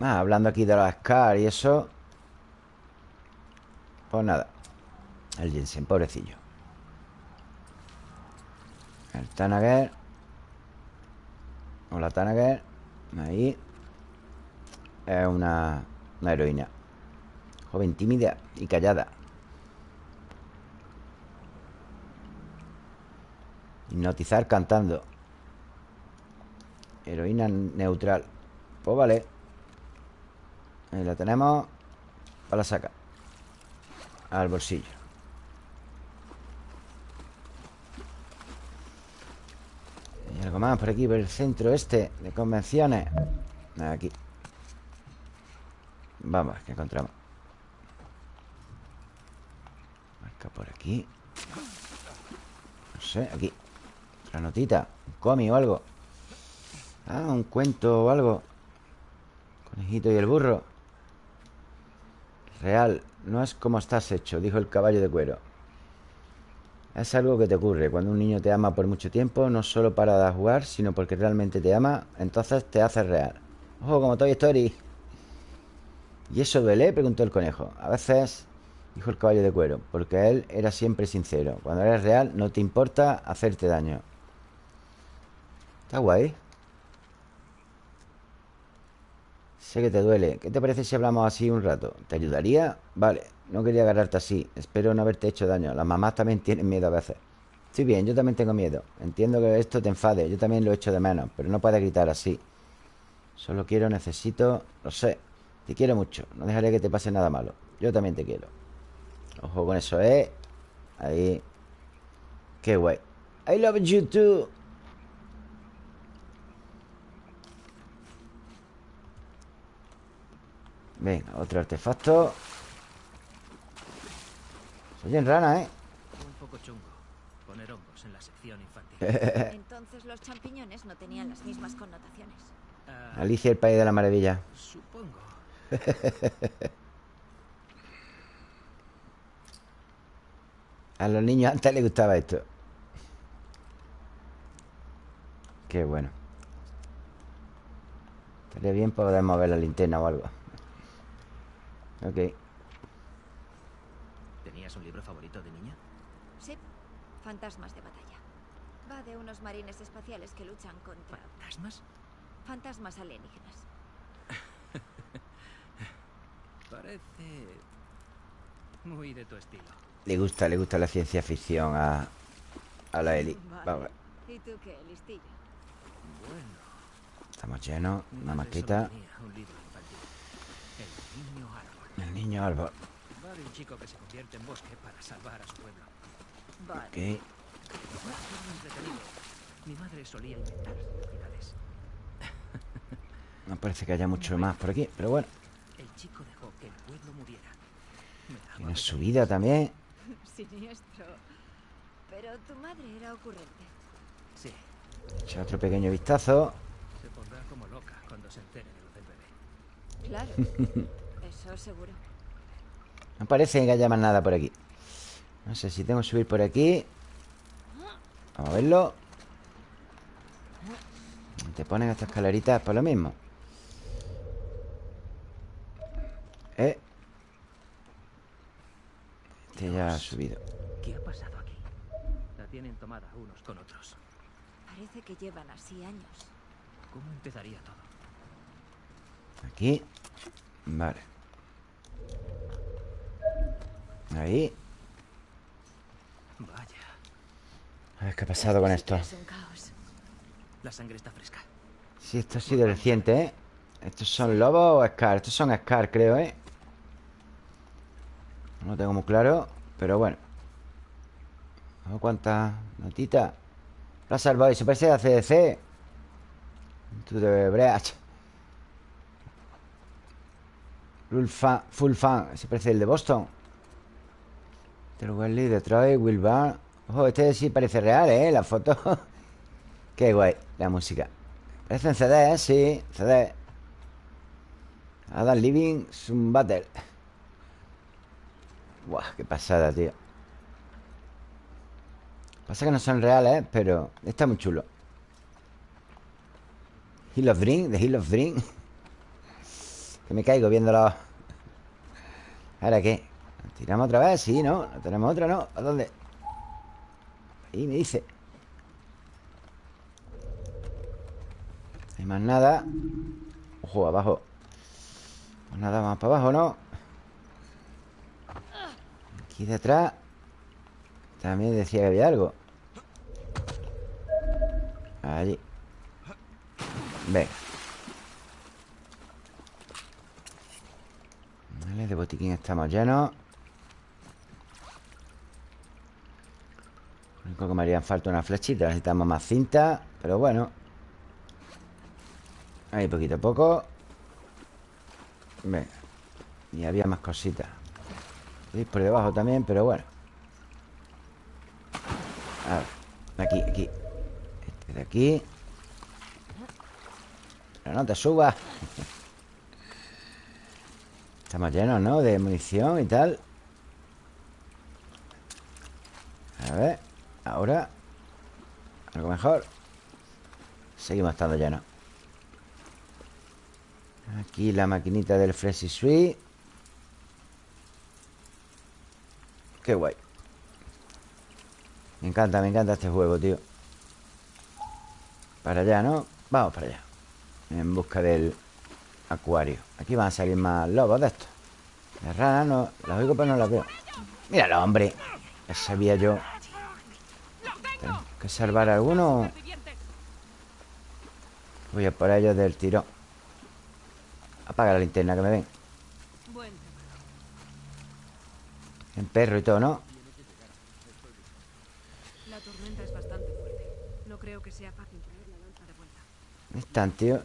Ah, hablando aquí de los Scar y eso. Pues nada. El Jensen, pobrecillo. El Tanager. Hola, Tanager. Ahí. Es una, una heroína. Joven tímida y callada. Hipnotizar cantando. Heroína neutral. Pues vale. Ahí la tenemos. Para la saca. Al bolsillo. Hay algo más por aquí, por el centro este de convenciones. Aquí. Vamos, que encontramos. Marca por aquí. No sé, aquí. Otra notita. Un cómic o algo. Ah, un cuento o algo. Conejito y el burro. Real. No es como estás hecho, dijo el caballo de cuero. Es algo que te ocurre cuando un niño te ama por mucho tiempo, no solo para jugar, sino porque realmente te ama, entonces te hace real. Ojo, como Toy Story. ¿Y eso duele? preguntó el conejo. A veces, dijo el caballo de cuero, porque él era siempre sincero. Cuando eres real, no te importa hacerte daño. Está guay. Sé que te duele. ¿Qué te parece si hablamos así un rato? ¿Te ayudaría? Vale, no quería agarrarte así. Espero no haberte hecho daño. Las mamás también tienen miedo a veces. Estoy bien, yo también tengo miedo. Entiendo que esto te enfade. Yo también lo echo de menos, pero no puedes gritar así. Solo quiero, necesito... Lo sé. Te quiero mucho. No dejaré que te pase nada malo. Yo también te quiero. Ojo con eso, ¿eh? Ahí. Qué guay. I love you too. Venga, otro artefacto. Soy en rana, ¿eh? Un poco chungo. Poner hongos en la sección infantil. Entonces los champiñones no tenían las mismas connotaciones. Ah, Alicia, el país de la maravilla. supongo. A los niños antes les gustaba esto. Qué bueno. Estaría bien poder mover la linterna o algo. Ok. ¿Tenías un libro favorito de niña? Sí, fantasmas de batalla. Va de unos marines espaciales que luchan contra ¿Fantasmas? fantasmas alienígenas. Parece muy de tu estilo. Le gusta, le gusta la ciencia ficción a, a la Eli. Vale. Vamos, ¿Y tú qué, listillo? Bueno. estamos llenos. Una maqueta. solo tenía un libro infantil. El niño árbol. El niño árbol. Va de un chico que se convierte en bosque para salvar a su pueblo. Vale. Mi madre solía inventar curiosidades. No parece que haya mucho más por aquí, pero bueno. El chico dejó que el pueblo muriera. Tiene su pesadillas. vida también. Siniestro. Pero tu madre era ocurrente. Sí, Echa otro pequeño vistazo. se pondrá como loca cuando se entere de lo del bebé. Claro. Eso seguro. No parece que haya más nada por aquí. No sé si tengo que subir por aquí. Vamos a verlo. Te ponen estas escaleritas por lo mismo. Eh. Este ya ha subido. ¿Qué ha pasado aquí? La tienen tomada unos con otros. Parece que llevan así años. ¿Cómo empezaría todo? Aquí. Vale. Ahí. Vaya, A ver qué ha pasado con esto. La sangre está fresca. Sí, esto ha sido reciente, ¿eh? ¿Estos son lobos o Scar? Estos son Scar, creo, ¿eh? No lo tengo muy claro Pero bueno Ojo, cuántas notitas Plaza Boy, se parece a CDC Tú de Breach Full fan, full fan Se parece el de Boston. Wesley, Detroit, Will Barr Ojo, este sí parece real, ¿eh? La foto. Qué guay, la música. Parecen CD, ¿eh? Sí, CD Adam Living Sun Battle. Buah, qué pasada, tío. Pasa que no son reales, pero Está muy chulo. Hill of Dream, de Hill of Dream Que me caigo viéndolo ¿Ahora qué? ¿Tiramos otra vez? Sí, ¿no? ¿No tenemos otra, no? ¿A dónde? Ahí me dice No hay más nada Ojo, abajo Pues nada más para abajo, ¿no? Aquí detrás También decía que había algo Allí Venga De botiquín estamos llenos. Lo único que me harían falta una flechita Necesitamos más cinta Pero bueno. Ahí poquito a poco. Venga Y había más cositas. Y por debajo también, pero bueno. A ver Aquí, aquí. Este de aquí. Pero no te subas Estamos llenos, ¿no? De munición y tal. A ver Ahora Algo mejor. Seguimos estando llenos. Aquí la maquinita del Freshy Sweet Qué guay. Me encanta, me encanta este juego, tío. Para allá, ¿no? Vamos para allá. En busca del acuario Aquí van a salir más lobos de estos Las ranas no Las oigo pero no las veo Míralo, hombre Ya sabía yo Tengo que salvar a alguno Voy a por ellos del tirón Apaga la linterna que me ven En perro y todo, ¿no? La tormenta es bastante fuerte. No creo que sea fácil traer la lanza de vuelta. ¿Dónde están, tío?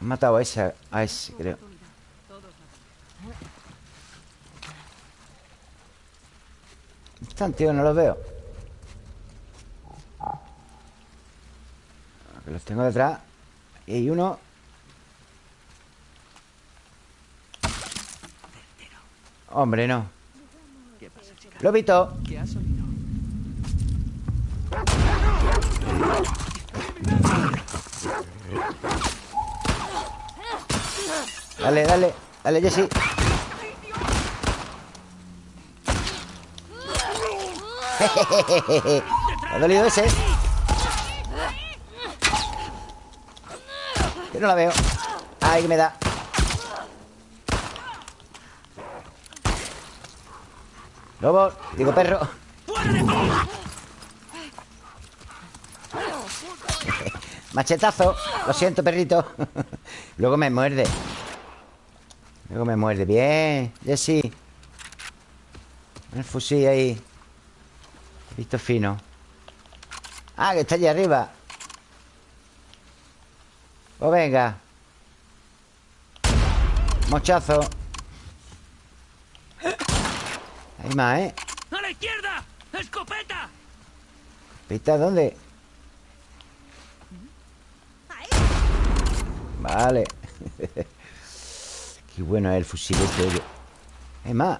Han matado a ese, a ese, creo Oportunidad. Todos la tienen. ¿Dónde están, tío? No los veo los tengo detrás Aquí hay uno Hombre, no. Lobito ¿Qué has oído? Dale, dale Dale, Jesse ¿Te ha dolido ese? Que no la veo. Ay, que me da. Lobo, digo perro. Machetazo. Lo siento, perrito. Luego me muerde Luego me muerde. Bien, Jesse El fusil ahí. Visto fino. Ah, que está allí arriba. Pues venga. Mochazo. Hay más, ¿eh? ¡A la izquierda! ¡Escopeta! ¿Pista dónde? Vale Qué bueno es el fusil este. Hay más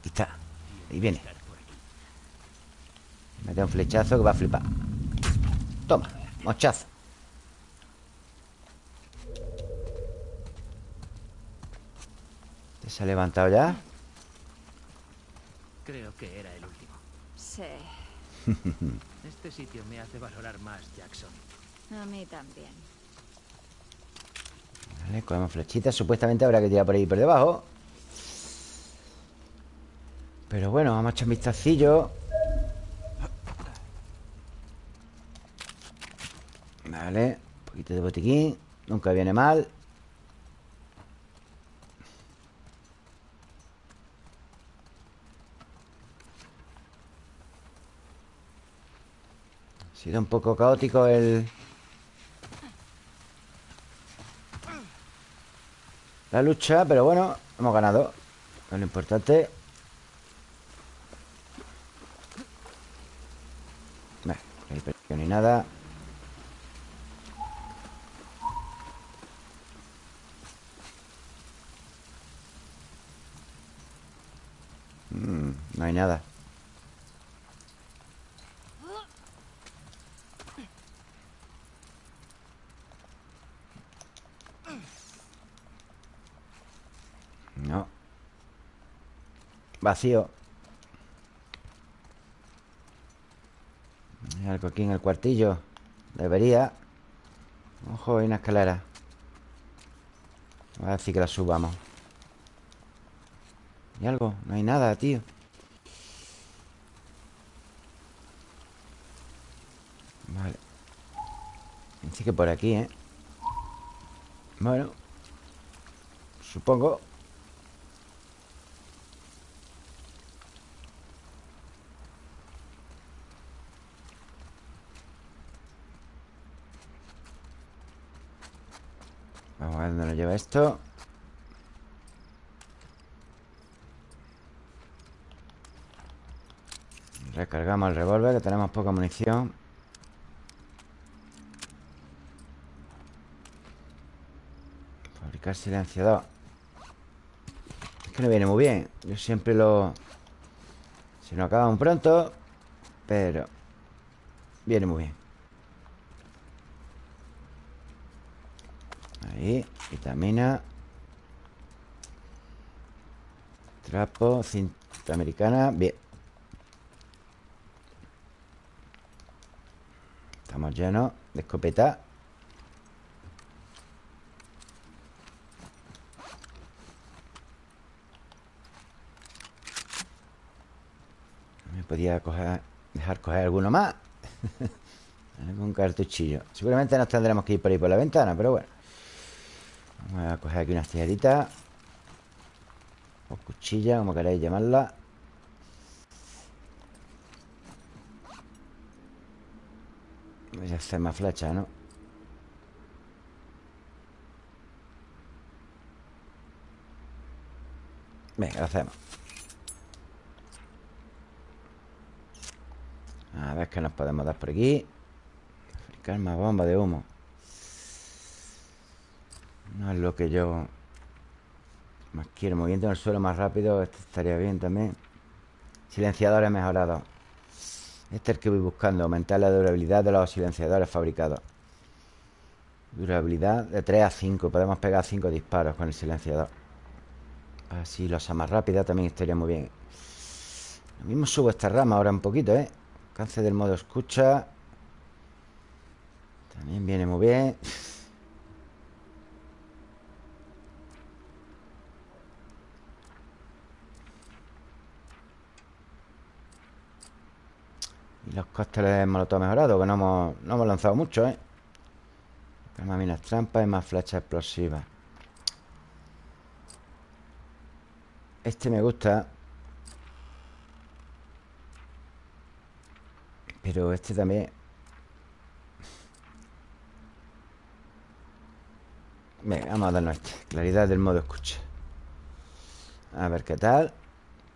Aquí está Ahí viene Me da un flechazo que va a flipar Toma, mochazo ¿Te se ha levantado ya? Creo que era el último. Sí, Este sitio me hace valorar más Jackson. a mí también. Vale, cogemos flechitas Supuestamente habrá que tirar por ahí por debajo. Pero bueno, vamos a echar un vistacillo. Vale Un poquito de botiquín. Nunca viene mal sido un poco caótico el... La lucha, pero bueno, hemos ganado. Es lo importante. No hay presión ni nada. No hay nada No Vacío. Hay algo aquí en el cuartillo. Debería. Ojo, hay una escalera. A decir que la subamos. ¿Hay algo? No hay nada, tío. Vale. Así que por aquí, ¿eh? Bueno Supongo Vamos a ver dónde nos lleva esto. Recargamos el revólver Que tenemos poca munición. Fabricar silenciador. Es que no viene muy bien. Yo siempre lo... Se nos acaba pronto Pero Viene muy bien Ahí, vitamina Trapo, cinta americana. Bien. Estamos llenos de escopeta. Me podía coger, dejar coger alguno más. Algún cartuchillo. Seguramente nos tendremos que ir por ahí por la ventana Pero bueno Vamos a coger aquí unas tijeritas O cuchilla, como queráis llamarla. Voy a hacer más flechas, ¿no? Venga, lo hacemos. A ver qué nos podemos dar por aquí. Fabricar más bomba de humo no es lo que yo más quiero. Moviendo en el suelo más rápido, esto estaría bien también. Silenciadores mejorados. Este es el que voy buscando. Aumentar la durabilidad de los silenciadores fabricados. Durabilidad de 3 a 5. Podemos pegar 5 disparos con el silenciador. Así losa más rápida también estaría muy bien. Lo mismo subo esta rama ahora un poquito, ¿eh? Alcance del modo escucha. También viene muy bien. Los cócteles molotov mejorados Que no hemos, no hemos lanzado mucho, ¿eh? Más minas trampas y más flechas explosivas. Este me gusta. Pero este también. Venga, vamos a darnos este. Claridad del modo escucha. A ver qué tal.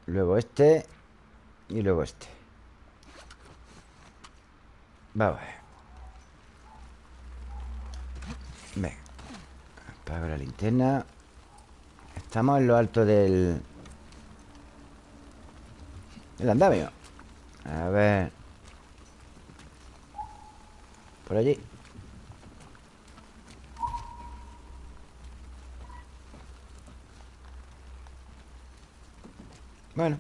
Luego este Y luego este Vamos a ver. Venga. Apago la linterna. Estamos en lo alto del... El andamio. A ver. Por allí. Bueno.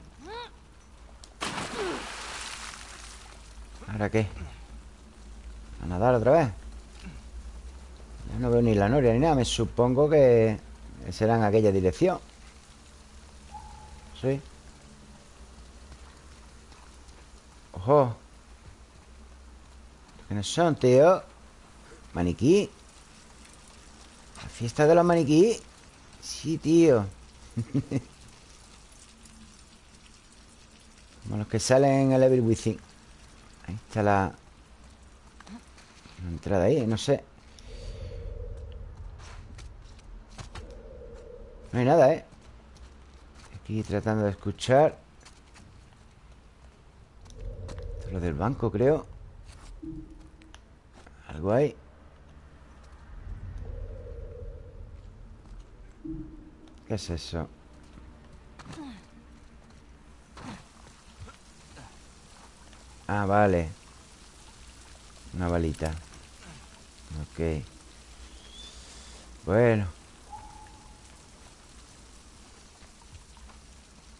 ¿Ahora qué? A nadar otra vez. Ya no veo ni la noria ni nada Me supongo que será en aquella dirección. Sí. Ojo. ¿Quiénes son, tío? Maniquí. ¿La fiesta de los maniquí? Sí, tío. Como los que salen en el Evil Within. Ahí está la, entrada ahí, no sé. No hay nada, ¿eh? Aquí tratando de escuchar. Esto es lo del banco, creo. Algo hay ¿Qué es eso? Ah, vale. Una balita Ok. Bueno.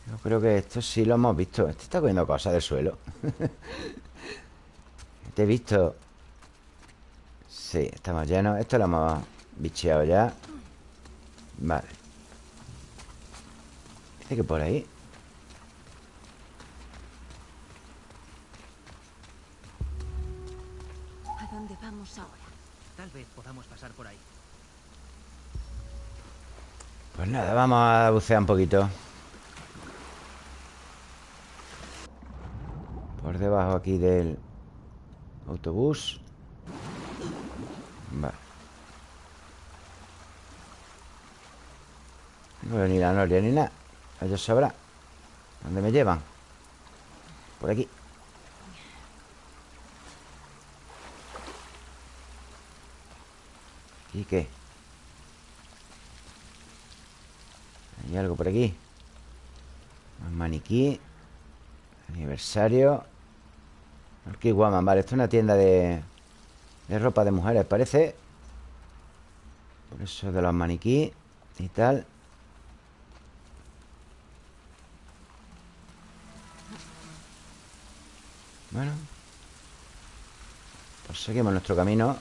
Yo creo que esto sí lo hemos visto. Este está cogiendo cosas del suelo. Te he visto. Sí, estamos llenos. Esto lo hemos bicheado ya. Vale. Dice que por ahí Pasar por ahí. Pues nada, vamos a bucear un poquito. Por debajo aquí del autobús. Vale No veo ni la noria ni nada. Ellos sabrán ¿Dónde me llevan? Por aquí ¿Y qué? Hay algo por aquí. Más maniquí Aniversario. Aquí Guaman, vale, esto es una tienda de De ropa de mujeres, parece. Por eso de los maniquí Y tal. Bueno. Pues seguimos nuestro camino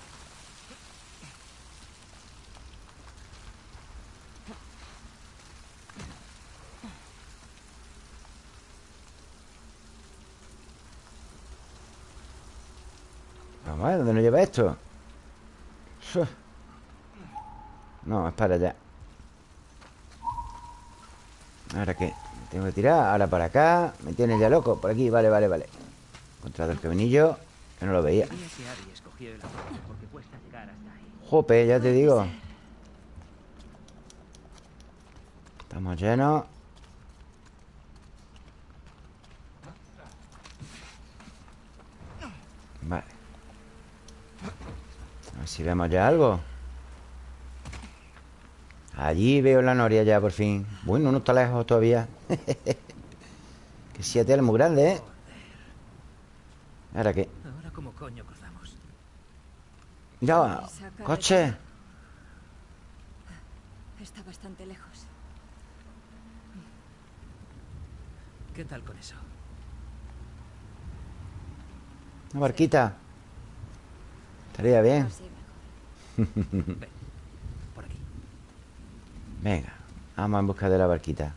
Vamos a ver, ¿dónde nos lleva esto? No, es para allá ¿Ahora qué? ¿Me tengo que tirar? Ahora para acá Me tiene ya loco Por aquí, vale, vale, vale Encontrado el caminillo Que no lo veía. Jope, ya te digo Estamos llenos Vale A ver si vemos ya algo Allí veo la noria ya por fin Bueno, no está lejos todavía Que siete es muy grande, ¿eh? ¿Ahora qué? Ahora cómo coño cruzamos. Ya, coche Está bastante lejos. ¿Qué tal con eso? Una barquita Estaría bien. Ven, por aquí. Venga, vamos en busca de la barquita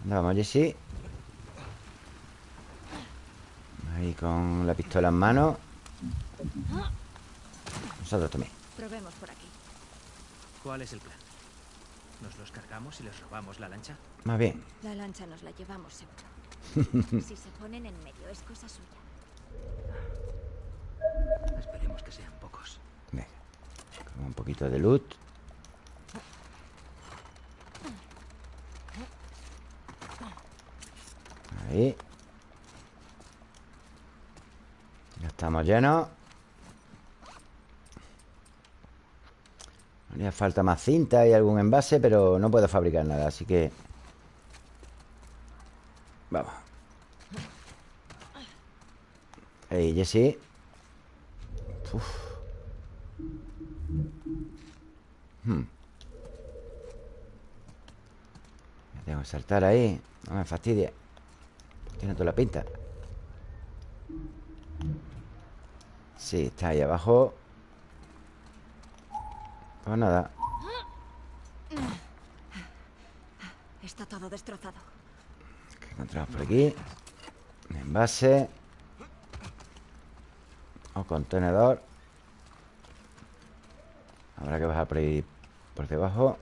¿Dónde vamos, Jessy? Ahí con la pistola en mano Nosotros también Probemos por aquí. ¿Cuál es el plan? ¿Nos los cargamos y les robamos la lancha? Más bien La lancha nos la llevamos seguro. si se ponen en medio es cosa suya. Esperemos que sean pocos. Venga un poquito de loot Ahí. Ya estamos llenos. Haría falta más cinta y algún envase Pero no puedo fabricar nada Así que Vamos. Ahí, Jesse Uf. Hmm. Me tengo que saltar ahí No me fastidie Tiene toda la pinta Sí, está ahí abajo Pues nada Está todo destrozado. ¿Qué encontramos por aquí? Un envase O contenedor. Habrá que bajar por ahí Por debajo.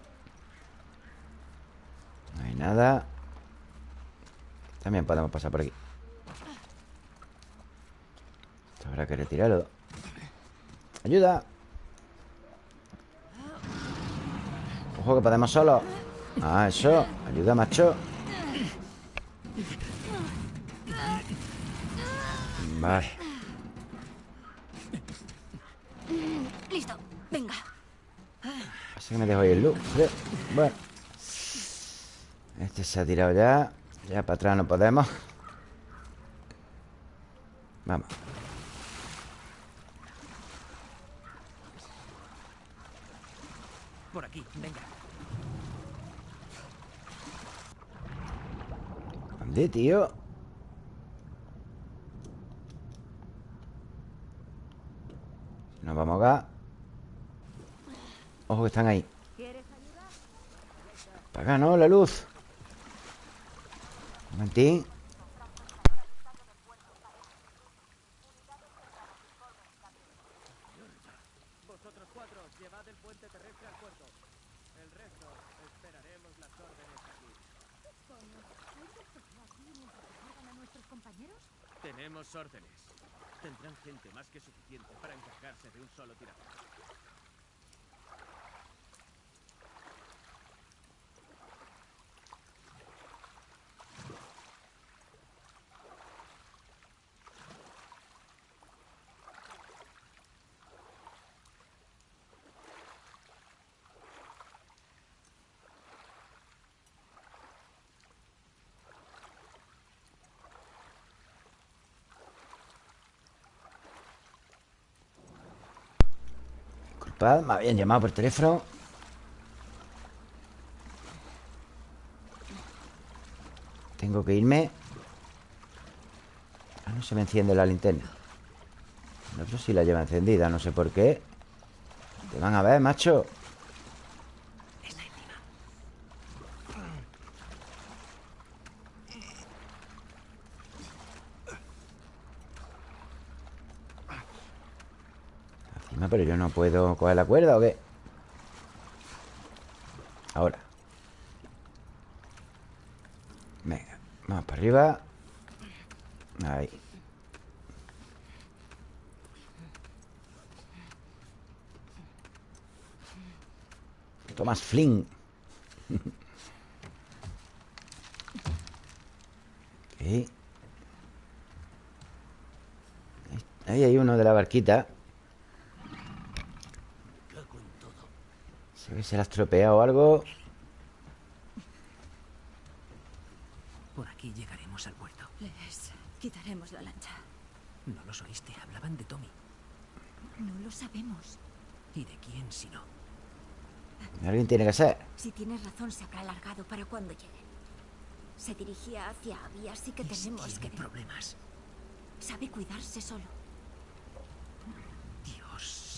No hay nada. También podemos pasar por aquí. Esto habrá que retirarlo. ¡Ayuda! Ojo que podemos solo. Ah, eso. Ayuda, macho. Vale Listo. Venga. Que me dejo ahí el loot Sí, Bueno. Este se ha tirado ya. Ya para atrás no podemos. Vamos. Por aquí, venga. ¿Dónde, tío? Nos vamos acá Ojo que están ahí acá, ¿no? La luz Un momentín. Tenemos órdenes. Tendrán gente más que suficiente para encargarse de un solo tirador. Me habían llamado por teléfono. Tengo que irme. Ah, no se me enciende la linterna. El otro sí la lleva encendida, no sé por qué. Te van a ver, macho Está encima. Encima, pero yo puedo coger la cuerda ¿o qué? Ahora. Venga, vamos para arriba. Ahí. Tomás Flynn. Ahí hay uno de la barquita Se ve que se la ha estropeado algo Por aquí llegaremos al puerto. Les quitaremos la lancha. No los oíste, hablaban de Tommy. No lo sabemos. ¿Y de quién si no? Alguien tiene que ser Si tienes razón, se habrá alargado para cuando lleguen. Se dirigía hacia Abby, así que tenemos que... problemas. Sabe cuidarse solo.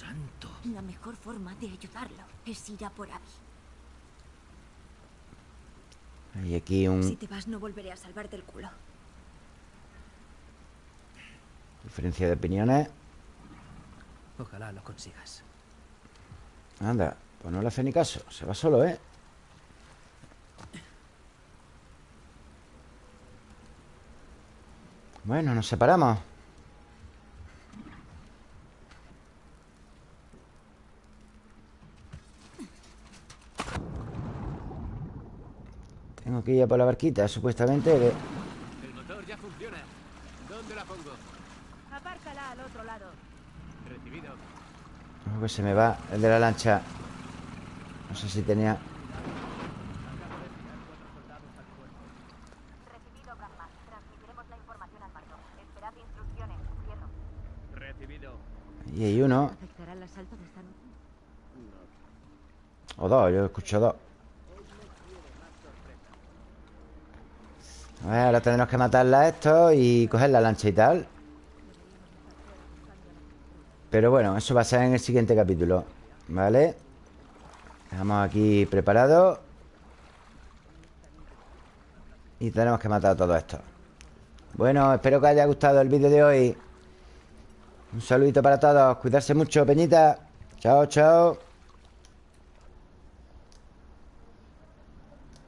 Santo. La mejor forma de ayudarlo es ir a por Abby. Hay aquí un... Si te vas, no volveré a salvar del culo. Diferencia de opiniones Ojalá lo consigas. Anda, pues no le hace ni caso Se va solo, ¿eh? Bueno, nos separamos Tengo que ir a por la barquita, supuestamente El motor ya funciona. ¿Dónde la pongo? Apárcala al otro lado. Recibido. Se me va el de la lancha No sé si tenía... Recibido, Brahma. Transmitiremos la información al mando. Esperad instrucciones. Cierro. Recibido. Ahí hay uno ¿Afectará el asalto de esta noche? O dos, yo escucho dos Ahora tendremos que matarla a estos Y coger la lancha y tal. Pero bueno, eso va a ser en el siguiente capítulo ¿Vale? Dejamos aquí preparado. Y tenemos que matar a todos estos Bueno, espero que haya gustado el vídeo de hoy. Un saludito para todos Cuidarse mucho, Peñita. Chao, chao